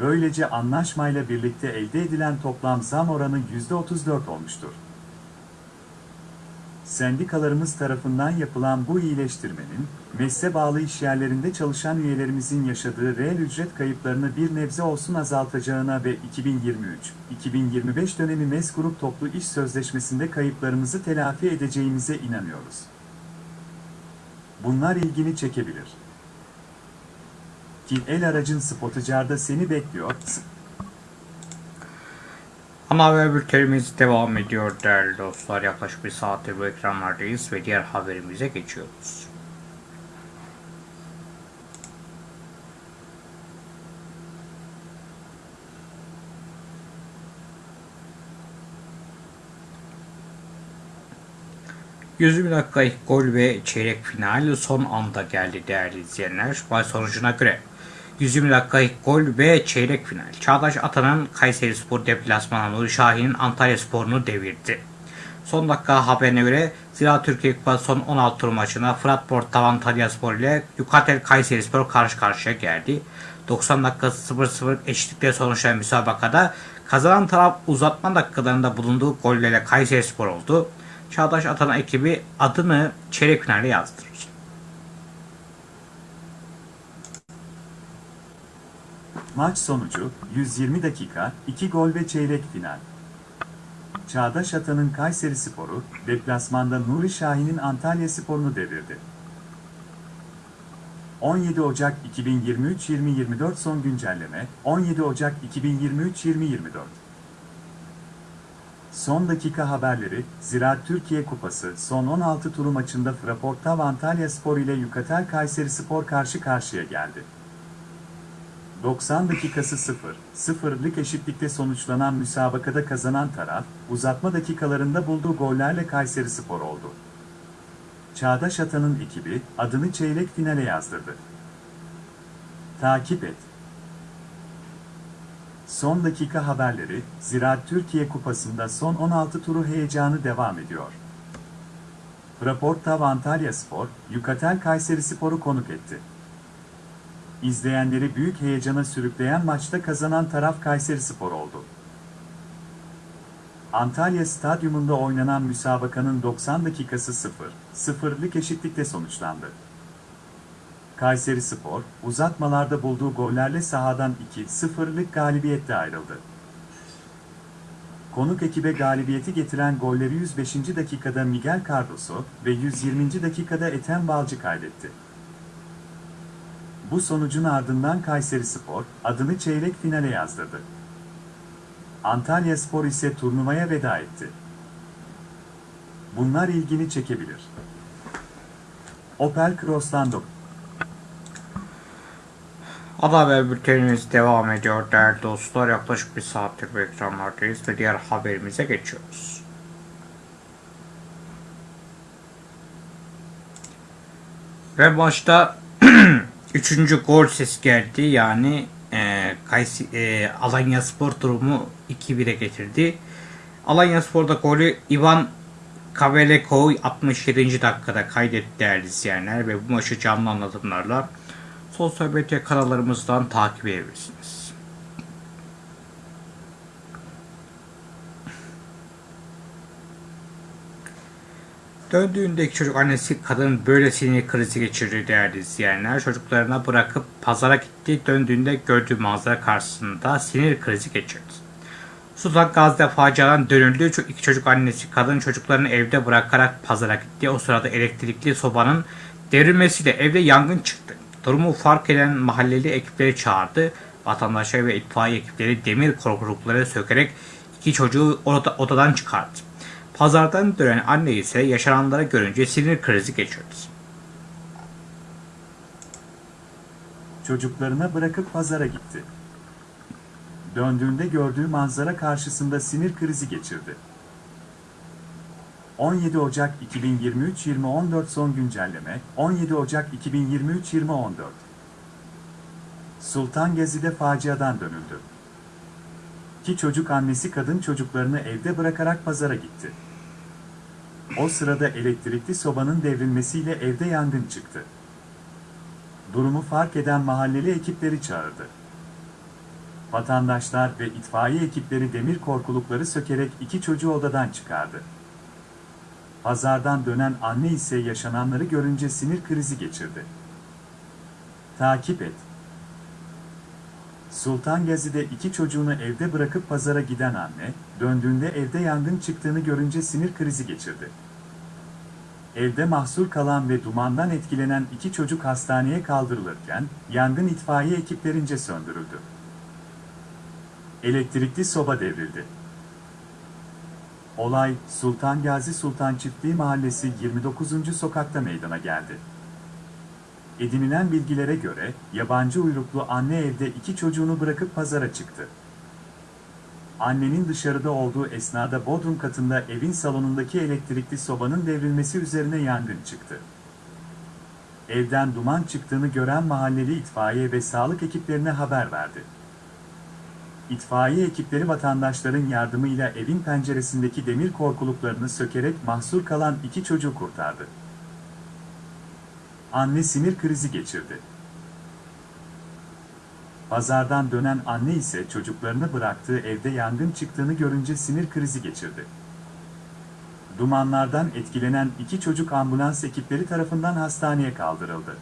Böylece anlaşmayla birlikte elde edilen toplam zam oranı %34 olmuştur. Sendikalarımız tarafından yapılan bu iyileştirmenin, mesle bağlı işyerlerinde çalışan üyelerimizin yaşadığı reel ücret kayıplarını bir nebze olsun azaltacağına ve 2023-2025 dönemi MES Grup Toplu İş Sözleşmesi'nde kayıplarımızı telafi edeceğimize inanıyoruz. Bunlar ilgini çekebilir. Ki el aracın spotucarda seni bekliyor. Ana haber bültenimiz devam ediyor değerli dostlar. Yaklaşık bir saattir bu ekranlardayız ve diğer haberimize geçiyoruz. ...120 dakika ilk gol ve çeyrek final son anda geldi değerli izleyenler. Maç sonucuna göre 120 dakika ilk gol ve çeyrek final. Çağdaş Atan'ın Kayseri Spor deplasmanı Nuri Şahin'in Antalya Spor'unu devirdi. Son dakika haberine göre Zira Türkiye Kupası son 16 tur maçına Fırat Portav Antalya Spor ile Yukatel Kayseri Spor karşı karşıya geldi. 90 dakika 0-0 eşitlikle sonuçlanan müsabakada kazanan taraf uzatma dakikalarında bulunduğu gollerle Kayseri Spor oldu. Çağdaş Atan ekibi adını çeyrek finale yazdırır. Maç sonucu 120 dakika, 2 gol ve çeyrek final. Çağdaş Atan'ın Kayseri Sporu, deplasmanda Nuri Şahin'in Antalya Spor'unu devirdi. 17 Ocak 2023-2024 son güncelleme, 17 Ocak 2023-2024 Son dakika haberleri, Ziraat Türkiye Kupası son 16 turu maçında Fraportav Antalya Spor ile Yukatel Kayseri Spor karşı karşıya geldi. 90 dakikası 0, 0'lık eşitlikte sonuçlanan müsabakada kazanan taraf, uzatma dakikalarında bulduğu gollerle Kayseri Spor oldu. Çağdaş Atan'ın ekibi, adını çeyrek finale yazdırdı. Takip et. Son dakika haberleri, Ziraat Türkiye Kupası'nda son 16 turu heyecanı devam ediyor. Fraportav Antalya Spor, Yukatel Kayseri Spor'u konuk etti. İzleyenleri büyük heyecana sürükleyen maçta kazanan taraf Kayseri Spor oldu. Antalya Stadyumunda oynanan müsabakanın 90 dakikası 0, 0'lık eşitlikte sonuçlandı. Kayseri Spor, uzatmalarda bulduğu gollerle sahadan 2-0'lık galibiyetle ayrıldı. Konuk ekibe galibiyeti getiren golleri 105. dakikada Miguel Cardoso ve 120. dakikada Ethem Balcı kaydetti. Bu sonucun ardından Kayseri Spor, adını çeyrek finale yazdırdı. Antalya Spor ise turnuvaya veda etti. Bunlar ilgini çekebilir. Opel Cross'tan dok- Ana haber bültenimiz devam ediyor değerli dostlar. Yaklaşık bir saattir bu ekranlardayız ve diğer haberimize geçiyoruz. Ve maçta üçüncü gol sesi geldi. Yani e, Kaysi, e, Alanya Spor durumu 2-1'e getirdi. Alanya Spor'da golü Ivan Kabelekoy 67. dakikada kaydetti değerli izleyenler ve bu maçı canlı anlatımlarla sosyal medya kanallarımızdan takip edebilirsiniz. Döndüğündeki çocuk annesi kadın böyle sinir krizi geçirdi değerli izleyenler. Çocuklarına bırakıp pazara gitti. Döndüğünde gördüğü manzara karşısında sinir krizi geçirdi. Sultan Gazi'de faciadan dönüldü. İki çocuk annesi kadın çocuklarını evde bırakarak pazara gitti. O sırada elektrikli sobanın devrilmesiyle evde yangın çıktı. Durumu fark eden mahalleli ekipleri çağırdı. Vatandaşlar ve itfaiye ekipleri demir korkulukları sökerek iki çocuğu oda- odadan çıkardı. Pazardan dönen anne ise yaşananları görünce sinir krizi geçirdi. çocuklarına bırakıp pazara gitti. Döndüğünde gördüğü manzara karşısında sinir krizi geçirdi. 17 Ocak 2023-2014 son güncelleme 17 Ocak 2023-2014 Sultan Gezi'de faciadan dönüldü. Ki çocuk annesi kadın çocuklarını evde bırakarak pazara gitti. O sırada elektrikli sobanın devrilmesiyle evde yangın çıktı. Durumu fark eden mahalleli ekipleri çağırdı. Vatandaşlar ve itfaiye ekipleri demir korkulukları sökerek iki çocuğu odadan çıkardı. Pazardan dönen anne ise yaşananları görünce sinir krizi geçirdi. Takip et. Sultan Gazi'de iki çocuğunu evde bırakıp pazara giden anne, döndüğünde evde yangın çıktığını görünce sinir krizi geçirdi. evde mahsur kalan ve dumandan etkilenen iki çocuk hastaneye kaldırılırken, yangın itfaiye ekiplerince söndürüldü. Elektrikli soba devrildi. Olay, Sultan Gazi Sultan Çiftliği Mahallesi 29. sokakta meydana geldi. Edinilen bilgilere göre, yabancı uyruklu anne evde iki çocuğunu bırakıp pazara çıktı. Annenin dışarıda olduğu esnada bodrum katında evin salonundaki elektrikli sobanın devrilmesi üzerine yangın çıktı. Evden duman çıktığını gören mahalleli itfaiye ve sağlık ekiplerine haber verdi. İtfaiye ekipleri vatandaşların yardımıyla evin penceresindeki demir korkuluklarını sökerek mahsur kalan iki çocuğu kurtardı. Anne sinir krizi geçirdi. Pazardan dönen anne ise çocuklarını bıraktığı evde yangın çıktığını görünce sinir krizi geçirdi. Dumanlardan etkilenen iki çocuk ambulans ekipleri tarafından hastaneye kaldırıldı.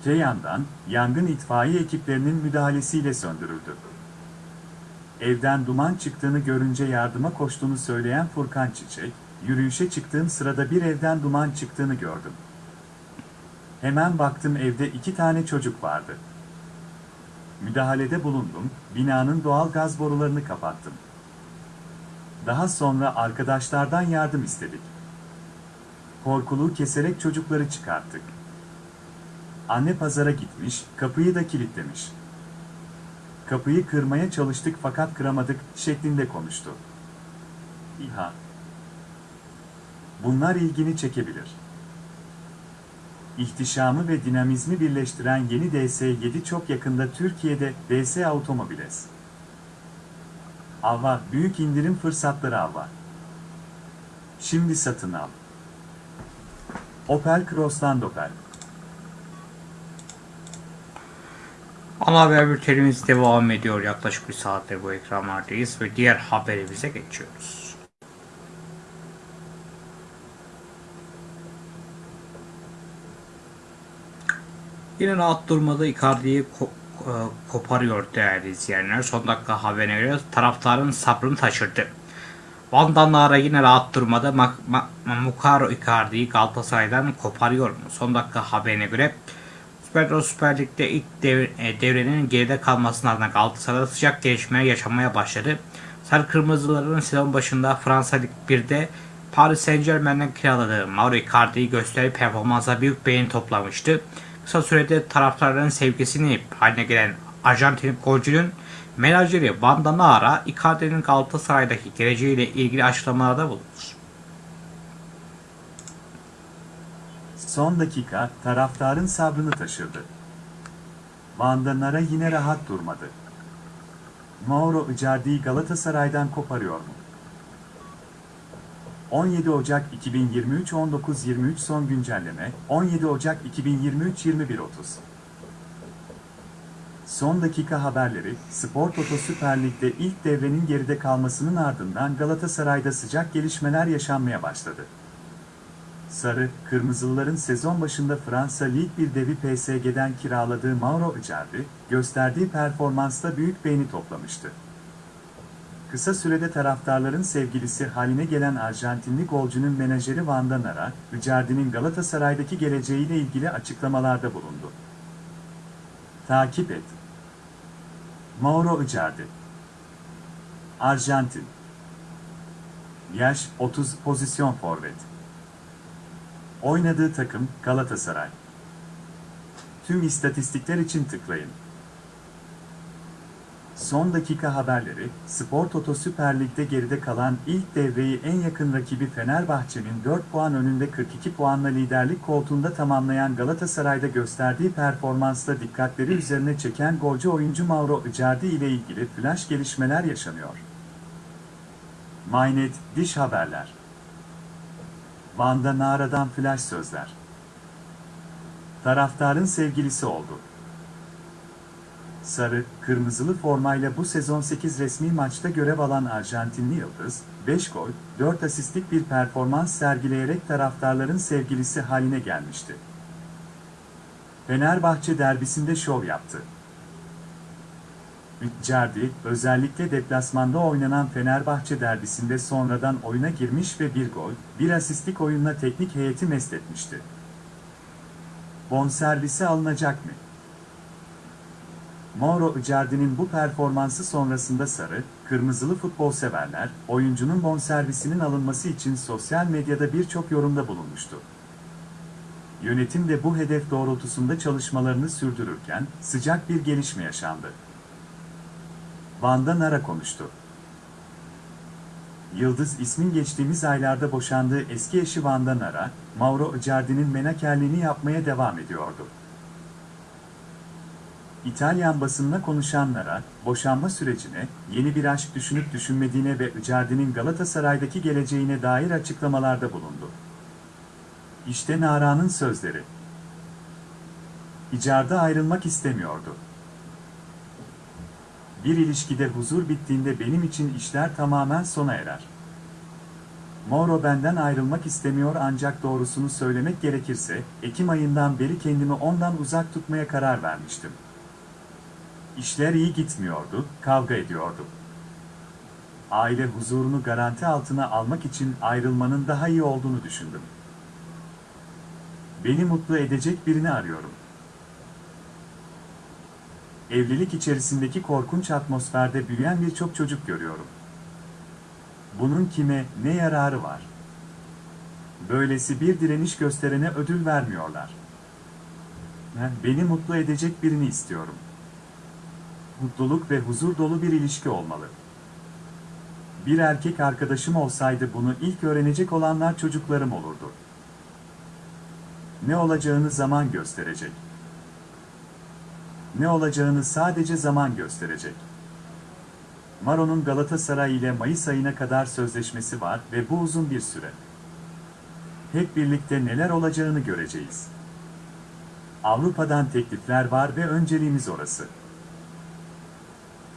Öte yandan, yangın itfaiye ekiplerinin müdahalesiyle söndürüldü. Evden duman çıktığını görünce yardıma koştuğunu söyleyen Furkan Çiçek, yürüyüşe çıktığım sırada bir evden duman çıktığını gördüm. Hemen baktım evde iki tane çocuk vardı. Müdahalede bulundum, binanın doğal gaz borularını kapattım. Daha sonra arkadaşlardan yardım istedik. Korkuluğu keserek çocukları çıkarttık. Anne pazara gitmiş, kapıyı da kilitlemiş. Kapıyı kırmaya çalıştık fakat kıramadık şeklinde konuştu. İHA Bunlar ilgini çekebilir. İhtişamı ve dinamizmi birleştiren yeni DS7 çok yakında Türkiye'de DS Automobiles. Avva, büyük indirim fırsatları Avva. Şimdi satın al. Opel Crossland Opel. Ana haber bültenimiz devam ediyor. Yaklaşık bir saattir bu ekranlardayız ve diğer haberimize geçiyoruz. Yine rahat durmadı. Icardi'yi ko- e, koparıyor değerli izleyenler. Son dakika haberine göre taraftarın sabrını taşırdı. Van Danara yine rahat durmadı. Ma- Ma- Mukaro Icardi'yi Galatasaray'dan koparıyor? Son dakika haberine göre Süper, Süper Lig'de ilk e, devrenin geride kalmasının ardından Galatasaray'da sıcak gelişmeler yaşamaya başladı. Sarı Kırmızıların sezon başında Fransa Lig 1'de Paris Saint Germain'den kiraladığı Mauro Icardi'yi gösteri performansa büyük beğeni toplamıştı. Kısa sürede taraftarların sevgisini haline gelen Arjantin golcünün menajeri Van Nara, Icardi'nin Galatasaray'daki geleceğiyle ilgili açıklamalarda bulundu. Son dakika taraftarın sabrını taşırdı. Vandanara yine rahat durmadı. Mauro Icardi'yi Galatasaray'dan koparıyor mu? 17 Ocak 2023 19.23 son güncelleme 17 Ocak 2023 21.30 Son dakika haberleri, Spor Toto Süper Lig'de ilk devrenin geride kalmasının ardından Galatasaray'da sıcak gelişmeler yaşanmaya başladı. Sarı, Kırmızılıların sezon başında Fransa Lig 1 devi PSG'den kiraladığı Mauro Icardi, gösterdiği performansla büyük beğeni toplamıştı. Kısa sürede taraftarların sevgilisi haline gelen Arjantinli golcünün menajeri Van Nara, Icardi'nin Galatasaray'daki geleceğiyle ilgili açıklamalarda bulundu. Takip et. Mauro Icardi Arjantin Yaş 30 pozisyon forvet Oynadığı takım Galatasaray. Tüm istatistikler için tıklayın. Son dakika haberleri, Spor Toto Süper Lig'de geride kalan ilk devreyi en yakın rakibi Fenerbahçe'nin 4 puan önünde 42 puanla liderlik koltuğunda tamamlayan Galatasaray'da gösterdiği performansla dikkatleri üzerine çeken golcü oyuncu Mauro Icardi ile ilgili flash gelişmeler yaşanıyor. Mynet, Diş Haberler Van'da Nara'dan flash sözler. Taraftarın sevgilisi oldu. Sarı, kırmızılı formayla bu sezon 8 resmi maçta görev alan Arjantinli Yıldız, 5 gol, 4 asistlik bir performans sergileyerek taraftarların sevgilisi haline gelmişti. Fenerbahçe derbisinde şov yaptı. Icardi, özellikle deplasmanda oynanan Fenerbahçe derbisinde sonradan oyuna girmiş ve bir gol, bir asistlik oyunla teknik heyeti mest etmişti. Bonservisi alınacak mı? Mauro Icardi'nin bu performansı sonrasında sarı, kırmızılı futbol severler, oyuncunun bonservisinin alınması için sosyal medyada birçok yorumda bulunmuştu. Yönetim de bu hedef doğrultusunda çalışmalarını sürdürürken sıcak bir gelişme yaşandı. Vanda Nara konuştu. Yıldız ismin geçtiğimiz aylarda boşandığı eski eşi Vanda Nara, Mauro Icardi'nin menakerliğini yapmaya devam ediyordu. İtalyan basınına konuşan Nara, boşanma sürecine, yeni bir aşk düşünüp düşünmediğine ve Icardi'nin Galatasaray'daki geleceğine dair açıklamalarda bulundu. İşte Nara'nın sözleri. Icardi ayrılmak istemiyordu. Bir ilişkide huzur bittiğinde benim için işler tamamen sona erer. Mauro benden ayrılmak istemiyor ancak doğrusunu söylemek gerekirse, Ekim ayından beri kendimi ondan uzak tutmaya karar vermiştim. İşler iyi gitmiyordu, kavga ediyordu. Aile huzurunu garanti altına almak için ayrılmanın daha iyi olduğunu düşündüm. Beni mutlu edecek birini arıyorum. Evlilik içerisindeki korkunç atmosferde büyüyen birçok çocuk görüyorum. Bunun kime, ne yararı var? Böylesi bir direniş gösterene ödül vermiyorlar. Ben beni mutlu edecek birini istiyorum. Mutluluk ve huzur dolu bir ilişki olmalı. Bir erkek arkadaşım olsaydı bunu ilk öğrenecek olanlar çocuklarım olurdu. Ne olacağını zaman gösterecek. Ne olacağını sadece zaman gösterecek. Maro'nun Galatasaray ile Mayıs ayına kadar sözleşmesi var ve bu uzun bir süre. Hep birlikte neler olacağını göreceğiz. Avrupa'dan teklifler var ve önceliğimiz orası.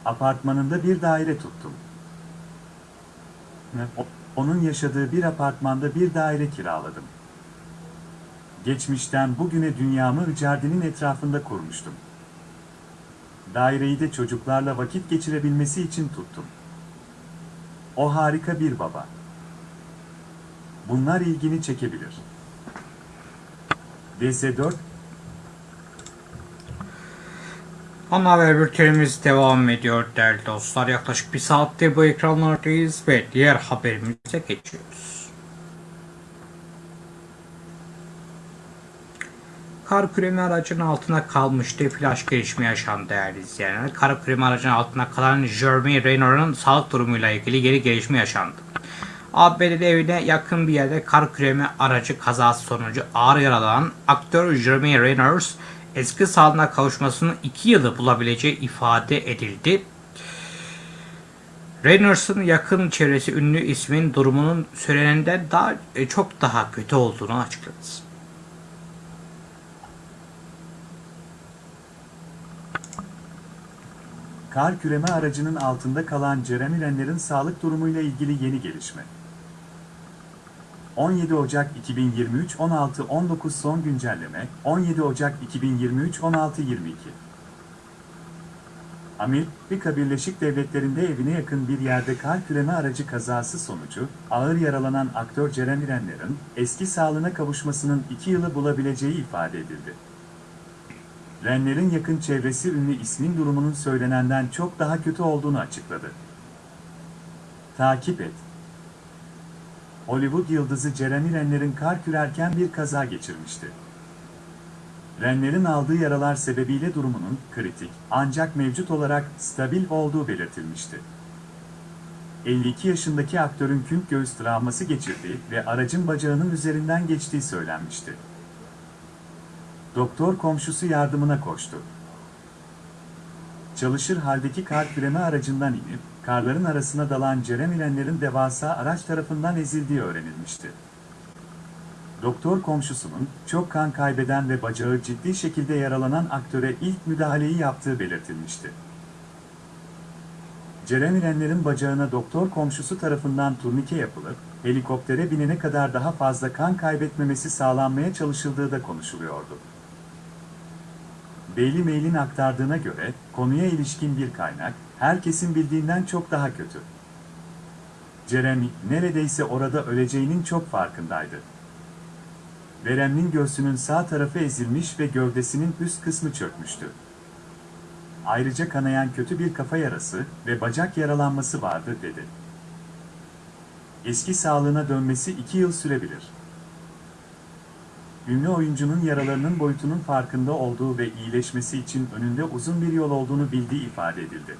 Apartmanında bir daire tuttum. Onun yaşadığı bir apartmanda bir daire kiraladım. Geçmişten bugüne dünyamı Icardi'nin etrafında kurmuştum. Daireyi de çocuklarla vakit geçirebilmesi için tuttum. O harika bir baba. Bunlar ilgini çekebilir. DS4 Ana haber bültenimiz devam ediyor değerli dostlar. Yaklaşık bir saattir bu ekranlardayız ve diğer haberimize geçiyoruz. Kar küremi aracının altına kalmıştı. Flash gelişme yaşandı değerli izleyenler. Kar küremi aracının altına kalan Jeremy Renner'ın sağlık durumuyla ilgili geri gelişme yaşandı. ABD'de evine yakın bir yerde kar küremi aracı kazası sonucu ağır yaralanan aktör Jeremy Renner eski sağlığına kavuşmasının 2 yılı bulabileceği ifade edildi. Reynold's'ın yakın çevresi ünlü ismin durumunun söylenenden daha e, çok daha kötü olduğunu açıkladı. Kar küreme aracının altında kalan Jeremy Renner'in sağlık durumuyla ilgili yeni gelişme. 17 Ocak 2023 16-19 son güncelleme 17 Ocak 2023 16-22 Amerika Birleşik Devletleri'nde evine yakın bir yerde kar küreme aracı kazası sonucu ağır yaralanan aktör Jeremy Renner'in eski sağlığına kavuşmasının 2 yılı bulabileceği ifade edildi. Renner'in yakın çevresi ünlü ismin durumunun söylenenden çok daha kötü olduğunu açıkladı. Takip et. Hollywood yıldızı Jeremy Renner'in kar kürerken bir kaza geçirmişti. Renner'in aldığı yaralar sebebiyle durumunun kritik ancak mevcut olarak stabil olduğu belirtilmişti. 52 yaşındaki aktörün kümp göğüs travması geçirdiği ve aracın bacağının üzerinden geçtiği söylenmişti. Doktor komşusu yardımına koştu. Çalışır haldeki kar küreme aracından inip, karların arasına dalan Jeremy'lenlerin devasa araç tarafından ezildiği öğrenilmişti. Doktor komşusunun, çok kan kaybeden ve bacağı ciddi şekilde yaralanan aktöre ilk müdahaleyi yaptığı belirtilmişti. Jeremy'lenlerin bacağına doktor komşusu tarafından turnike yapılıp, helikoptere binene kadar daha fazla kan kaybetmemesi sağlanmaya çalışıldığı da konuşuluyordu. Daily Mail'in aktardığına göre konuya ilişkin bir kaynak, herkesin bildiğinden çok daha kötü. Jeremy neredeyse orada öleceğinin çok farkındaydı. Verem'in göğsünün sağ tarafı ezilmiş ve gövdesinin üst kısmı çökmüştü. Ayrıca kanayan kötü bir kafa yarası ve bacak yaralanması vardı dedi. Eski sağlığına dönmesi iki yıl sürebilir. Ünlü oyuncunun yaralarının boyutunun farkında olduğu ve iyileşmesi için önünde uzun bir yol olduğunu bildiği ifade edildi.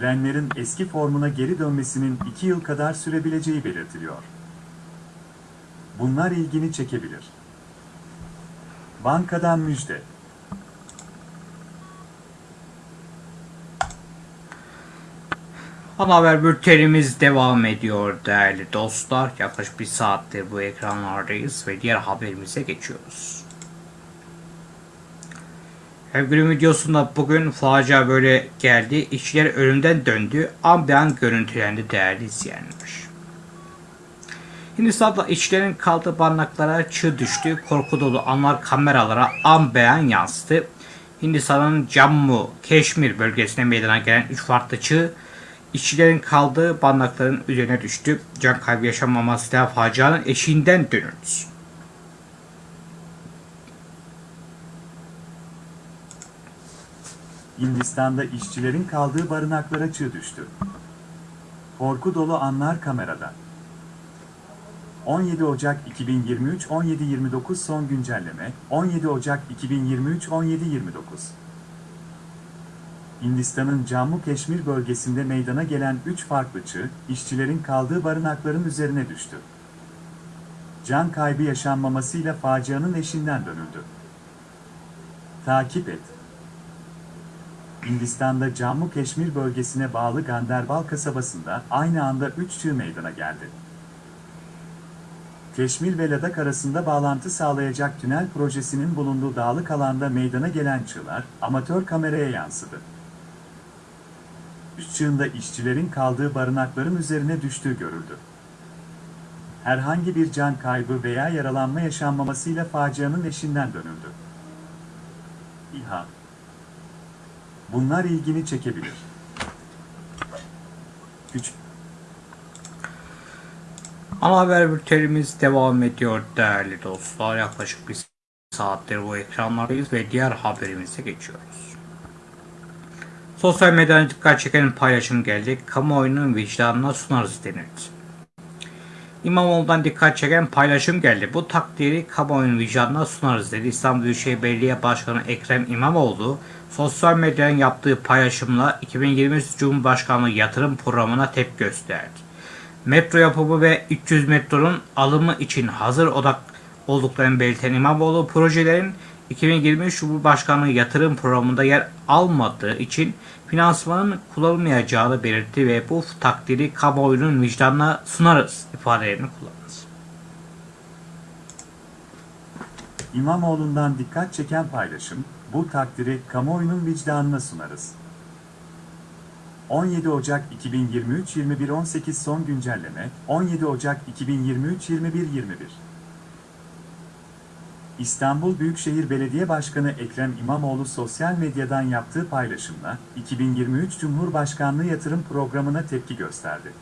Renner'in eski formuna geri dönmesinin iki yıl kadar sürebileceği belirtiliyor. Bunlar ilgini çekebilir. Bankadan müjde. Ana haber bültenimiz devam ediyor değerli dostlar. Yaklaşık bir saattir bu ekranlardayız ve diğer haberimize geçiyoruz. Hem günün videosunda bugün facia böyle geldi. İşçiler ölümden döndü. An be an görüntülendi değerli izleyenler. Hindistan'da işçilerin kaldığı barınaklara çığ düştü. Korku dolu anlar kameralara an beyan yansıdı. Hindistan'ın Jammu, Keşmir bölgesine meydana gelen 3 farklı çığ işçilerin kaldığı barınakların üzerine düştü. Can kaybı yaşanmamasıyla facianın eşiğinden dönüldü. Hindistan'da işçilerin kaldığı barınaklara çığ düştü. Korku dolu anlar kamerada. 17 Ocak 2023 17.29 son güncelleme 17 Ocak 2023 17.29 Hindistan'ın Cammu Keşmir bölgesinde meydana gelen 3 farklı çığ, işçilerin kaldığı barınakların üzerine düştü. Can kaybı yaşanmamasıyla facianın eşinden dönüldü. Takip et. Hindistan'da Cammu Keşmir bölgesine bağlı Ganderbal kasabasında aynı anda 3 çığ meydana geldi. Keşmir ve Ladak arasında bağlantı sağlayacak tünel projesinin bulunduğu dağlık alanda meydana gelen çığlar amatör kameraya yansıdı. Üç çığında işçilerin kaldığı barınakların üzerine düştüğü görüldü. Herhangi bir can kaybı veya yaralanma yaşanmamasıyla facianın eşinden dönüldü. İHA Bunlar ilgini çekebilir. Küçük Ana haber bültenimiz devam ediyor değerli dostlar. Yaklaşık bir saattir bu ekranlardayız ve diğer haberimize geçiyoruz. Sosyal medyadan dikkat çeken paylaşım geldi. Kamuoyunun vicdanına sunarız denildi. İmamoğlu'ndan dikkat çeken paylaşım geldi. Bu takdiri kamuoyunun vicdanına sunarız dedi. İstanbul Büyükşehir Belediye Başkanı Ekrem İmamoğlu, sosyal medyanın yaptığı paylaşımla 2023 Cumhurbaşkanlığı yatırım programına tepki gösterdi. Metro yapımı ve 300 metronun alımı için hazır odak olduklarını belirten İmamoğlu projelerin 2023 Cumhurbaşkanlığı yatırım programında yer almadığı için finansmanın kullanılmayacağını belirtti ve bu takdiri kamuoyunun vicdanına sunarız ifadelerini kullandı. İmamoğlu'ndan dikkat çeken paylaşım, bu takdiri kamuoyunun vicdanına sunarız. 17 Ocak 2023 21.18 son güncelleme 17 Ocak 2023 21.21 İstanbul Büyükşehir Belediye Başkanı Ekrem İmamoğlu sosyal medyadan yaptığı paylaşımla 2023 Cumhurbaşkanlığı yatırım programına tepki gösterdi.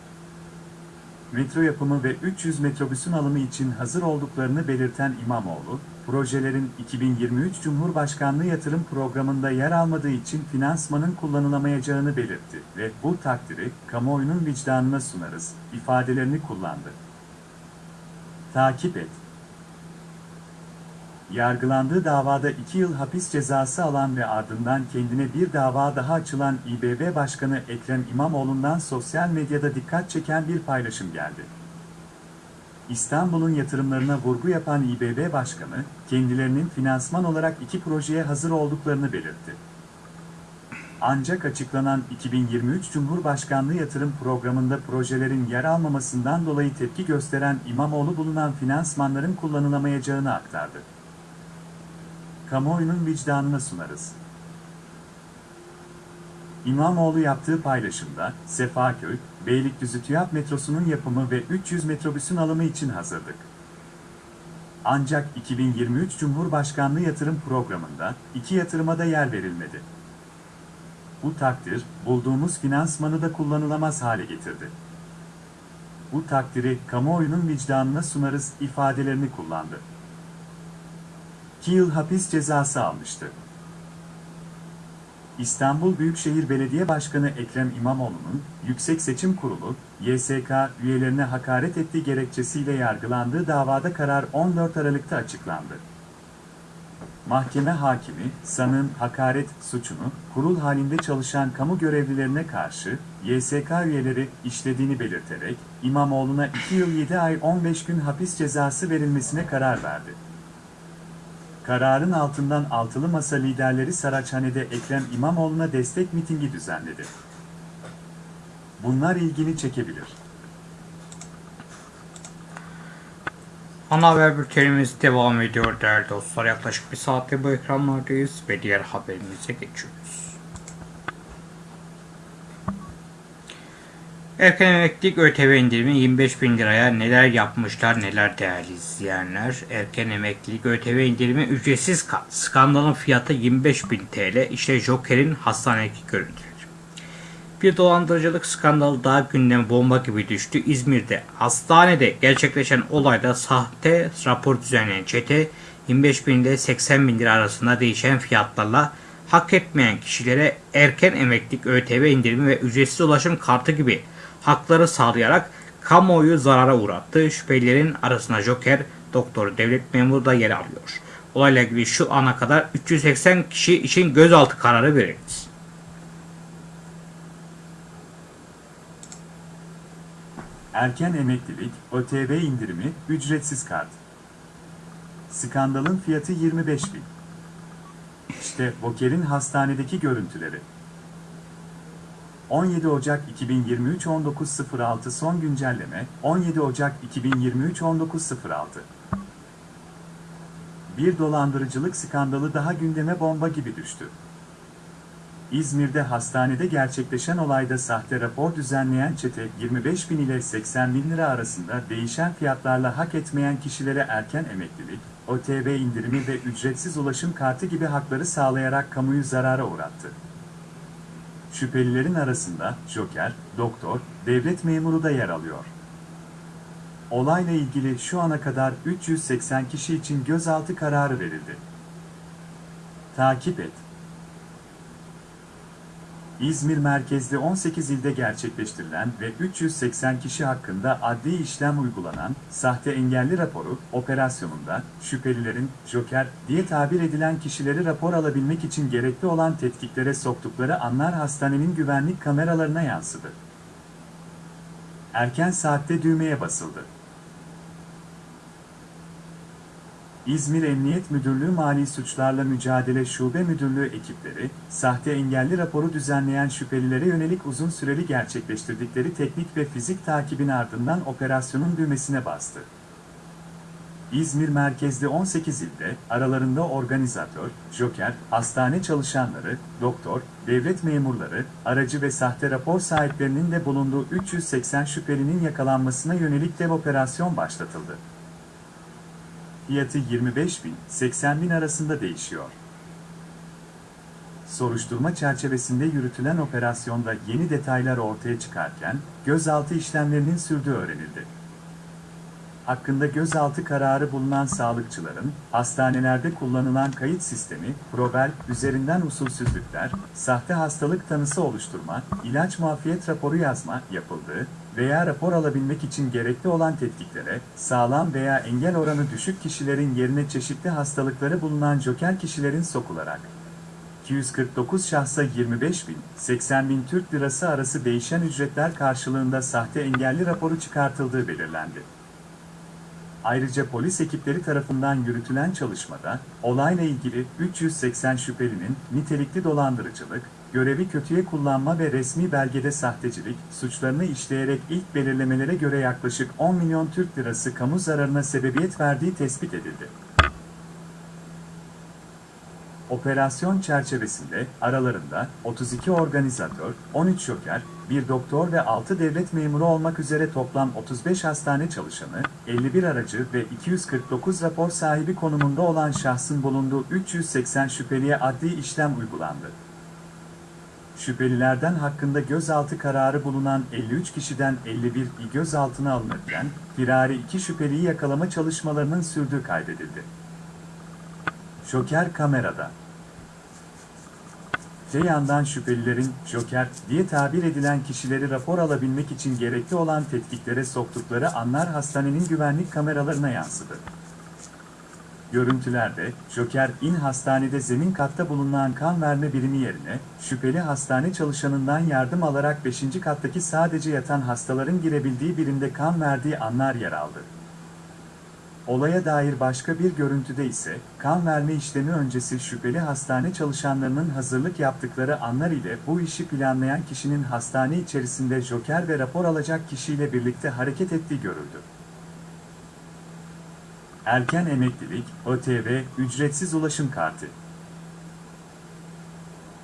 Metro yapımı ve 300 metrobüsün alımı için hazır olduklarını belirten İmamoğlu, projelerin 2023 Cumhurbaşkanlığı yatırım programında yer almadığı için finansmanın kullanılamayacağını belirtti ve bu takdiri kamuoyunun vicdanına sunarız ifadelerini kullandı. Takip et. Yargılandığı davada 2 yıl hapis cezası alan ve ardından kendine bir dava daha açılan İBB Başkanı Ekrem İmamoğlu'ndan sosyal medyada dikkat çeken bir paylaşım geldi. İstanbul'un yatırımlarına vurgu yapan İBB Başkanı, kendilerinin finansman olarak iki projeye hazır olduklarını belirtti. Ancak açıklanan 2023 Cumhurbaşkanlığı yatırım programında projelerin yer almamasından dolayı tepki gösteren İmamoğlu bulunan finansmanların kullanılamayacağını aktardı. Kamuoyunun vicdanına sunarız. İmamoğlu yaptığı paylaşımda, Sefaköy, Beylikdüzü TÜYAP metrosunun yapımı ve 300 metrobüsün alımı için hazırdık. Ancak 2023 Cumhurbaşkanlığı yatırım programında iki yatırıma da yer verilmedi. Bu takdir, bulduğumuz finansmanı da kullanılamaz hale getirdi. Bu takdiri kamuoyunun vicdanına sunarız ifadelerini kullandı. 2 yıl hapis cezası almıştı. İstanbul Büyükşehir Belediye Başkanı Ekrem İmamoğlu'nun Yüksek Seçim Kurulu, YSK üyelerine hakaret ettiği gerekçesiyle yargılandığı davada karar 14 Aralık'ta açıklandı. Mahkeme hakimi, sanığın hakaret suçunu kurul halinde çalışan kamu görevlilerine karşı YSK üyeleri işlediğini belirterek İmamoğlu'na 2 yıl 7 ay 15 gün hapis cezası verilmesine karar verdi. Kararın altından altılı masa liderleri Saraçhane'de Ekrem İmamoğlu'na destek mitingi düzenledi. Bunlar ilgini çekebilir. Ana haber bültenimiz devam ediyor değerli dostlar. Yaklaşık bir saattir bu ekranlardayız ve diğer haberimize geçiyoruz. Erken emeklilik ÖTV indirimi 25 bin liraya neler yapmışlar neler değerli izleyenler. Erken emeklilik ÖTV indirimi ücretsiz ka- skandalın fiyatı 25 bin TL. İşte Joker'in hastanedeki görüntüleri. Bir dolandırıcılık skandalı daha gündeme bomba gibi düştü. İzmir'de hastanede gerçekleşen olayda sahte rapor düzenleyen çete 25 bin ile 80 bin lira arasında değişen fiyatlarla hak etmeyen kişilere erken emeklilik ÖTV indirimi ve ücretsiz ulaşım kartı gibi hakları sağlayarak kamuoyu zarara uğrattı. Şüphelilerin arasında Joker, doktor, devlet memuru da yer alıyor. Olayla ilgili şu ana kadar 380 kişi için gözaltı kararı verildi. Erken emeklilik, ÖTV indirimi, ücretsiz kart. Skandalın fiyatı 25 bin. İşte Boker'in hastanedeki görüntüleri. 17 Ocak 2023 19.06 son güncelleme 17 Ocak 2023 19.06 Bir dolandırıcılık skandalı daha gündeme bomba gibi düştü. İzmir'de hastanede gerçekleşen olayda sahte rapor düzenleyen çete 25 bin ile 80 bin lira arasında değişen fiyatlarla hak etmeyen kişilere erken emeklilik, OTV indirimi ve ücretsiz ulaşım kartı gibi hakları sağlayarak kamuyu zarara uğrattı. Şüphelilerin arasında Joker, doktor, devlet memuru da yer alıyor. Olayla ilgili şu ana kadar 380 kişi için gözaltı kararı verildi. Takip et. İzmir merkezli 18 ilde gerçekleştirilen ve 380 kişi hakkında adli işlem uygulanan sahte engelli raporu operasyonunda şüphelilerin Joker diye tabir edilen kişileri rapor alabilmek için gerekli olan tetkiklere soktukları anlar hastanenin güvenlik kameralarına yansıdı. Erken saatte düğmeye basıldı. İzmir Emniyet Müdürlüğü Mali Suçlarla Mücadele Şube Müdürlüğü ekipleri, sahte engelli raporu düzenleyen şüphelilere yönelik uzun süreli gerçekleştirdikleri teknik ve fizik takibin ardından operasyonun düğmesine bastı. İzmir merkezli 18 ilde, aralarında organizatör, joker, hastane çalışanları, doktor, devlet memurları, aracı ve sahte rapor sahiplerinin de bulunduğu 380 şüphelinin yakalanmasına yönelik dev operasyon başlatıldı. Fiyatı 25 bin, 80 bin arasında değişiyor. Soruşturma çerçevesinde yürütülen operasyonda yeni detaylar ortaya çıkarken, gözaltı işlemlerinin sürdüğü öğrenildi. Hakkında gözaltı kararı bulunan sağlıkçıların, hastanelerde kullanılan kayıt sistemi, Provel, üzerinden usulsüzlükler, sahte hastalık tanısı oluşturma, ilaç muafiyet raporu yazma yapıldığı veya rapor alabilmek için gerekli olan tetkiklere, sağlam veya engel oranı düşük kişilerin yerine çeşitli hastalıkları bulunan joker kişilerin sokularak, 249 şahsa 25 bin, 80 bin Türk lirası arası değişen ücretler karşılığında sahte engelli raporu çıkartıldığı belirlendi. Ayrıca polis ekipleri tarafından yürütülen çalışmada, olayla ilgili 380 şüphelinin nitelikli dolandırıcılık, görevi kötüye kullanma ve resmi belgede sahtecilik suçlarını işleyerek ilk belirlemelere göre yaklaşık 10 milyon Türk lirası kamu zararına sebebiyet verdiği tespit edildi. Operasyon çerçevesinde aralarında 32 organizatör, 13 joker, 1 doktor ve 6 devlet memuru olmak üzere toplam 35 hastane çalışanı, 51 aracı ve 249 rapor sahibi konumunda olan şahsın bulunduğu 380 şüpheliye adli işlem uygulandı. Şüphelilerden hakkında gözaltı kararı bulunan 53 kişiden 51 gözaltına alınırken, firari 2 şüpheliyi yakalama çalışmalarının sürdüğü kaydedildi. Joker kamerada. Te yandan şüphelilerin Joker diye tabir edilen kişileri rapor alabilmek için gerekli olan tetkiklere soktukları anlar hastanenin güvenlik kameralarına yansıdı. Görüntülerde, Joker in hastanede zemin katta bulunan kan verme birimi yerine, şüpheli hastane çalışanından yardım alarak 5. kattaki sadece yatan hastaların girebildiği birimde kan verdiği anlar yer aldı. Olaya dair başka bir görüntüde ise, kan verme işlemi öncesi şüpheli hastane çalışanlarının hazırlık yaptıkları anlar ile bu işi planlayan kişinin hastane içerisinde joker ve rapor alacak kişiyle birlikte hareket ettiği görüldü. Erken emeklilik, ÖTV, ücretsiz ulaşım kartı.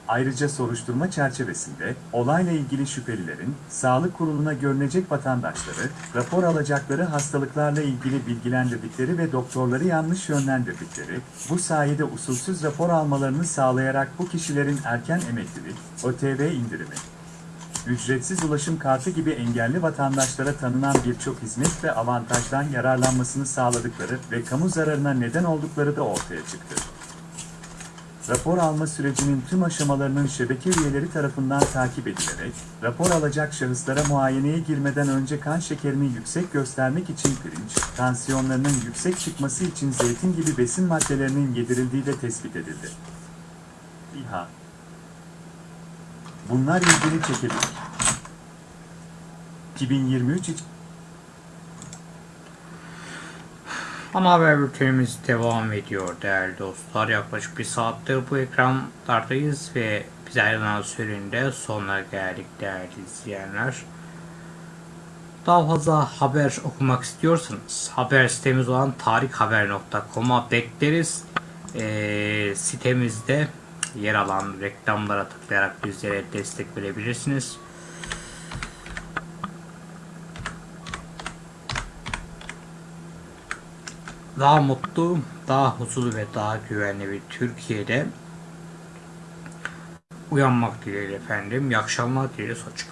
Ayrıca soruşturma çerçevesinde olayla ilgili şüphelilerin sağlık kuruluna görünecek vatandaşları, rapor alacakları hastalıklarla ilgili bilgilendirdikleri ve doktorları yanlış yönlendirdikleri, bu sayede usulsüz rapor almalarını sağlayarak bu kişilerin erken emeklilik, ÖTV indirimi, ücretsiz ulaşım kartı gibi engelli vatandaşlara tanınan birçok hizmet ve avantajdan yararlanmasını sağladıkları ve kamu zararına neden oldukları da ortaya çıktı. Rapor alma sürecinin tüm aşamalarının şebeke üyeleri tarafından takip edilerek, rapor alacak şahıslara muayeneye girmeden önce kan şekerini yüksek göstermek için pirinç, tansiyonlarının yüksek çıkması için zeytin gibi besin maddelerinin yedirildiği de tespit edildi. İHA Bunlar ilgili çekebilir. 2023 için haber bültenimiz devam ediyor değerli dostlar. Yaklaşık bir saattir bu ekranlardayız ve biz ayrılan sürenin sonuna geldik değerli izleyenler. Daha fazla haber okumak istiyorsanız haber sitemiz olan tarikhaber.com'a bekleriz. Ee, sitemizde yer alan reklamlara tıklayarak bizlere destek verebilirsiniz. daha mutlu, daha huzurlu ve daha güvenli bir Türkiye'de uyanmak dileğiyle efendim. İyi akşamlar dileriz. Hoşçakalın.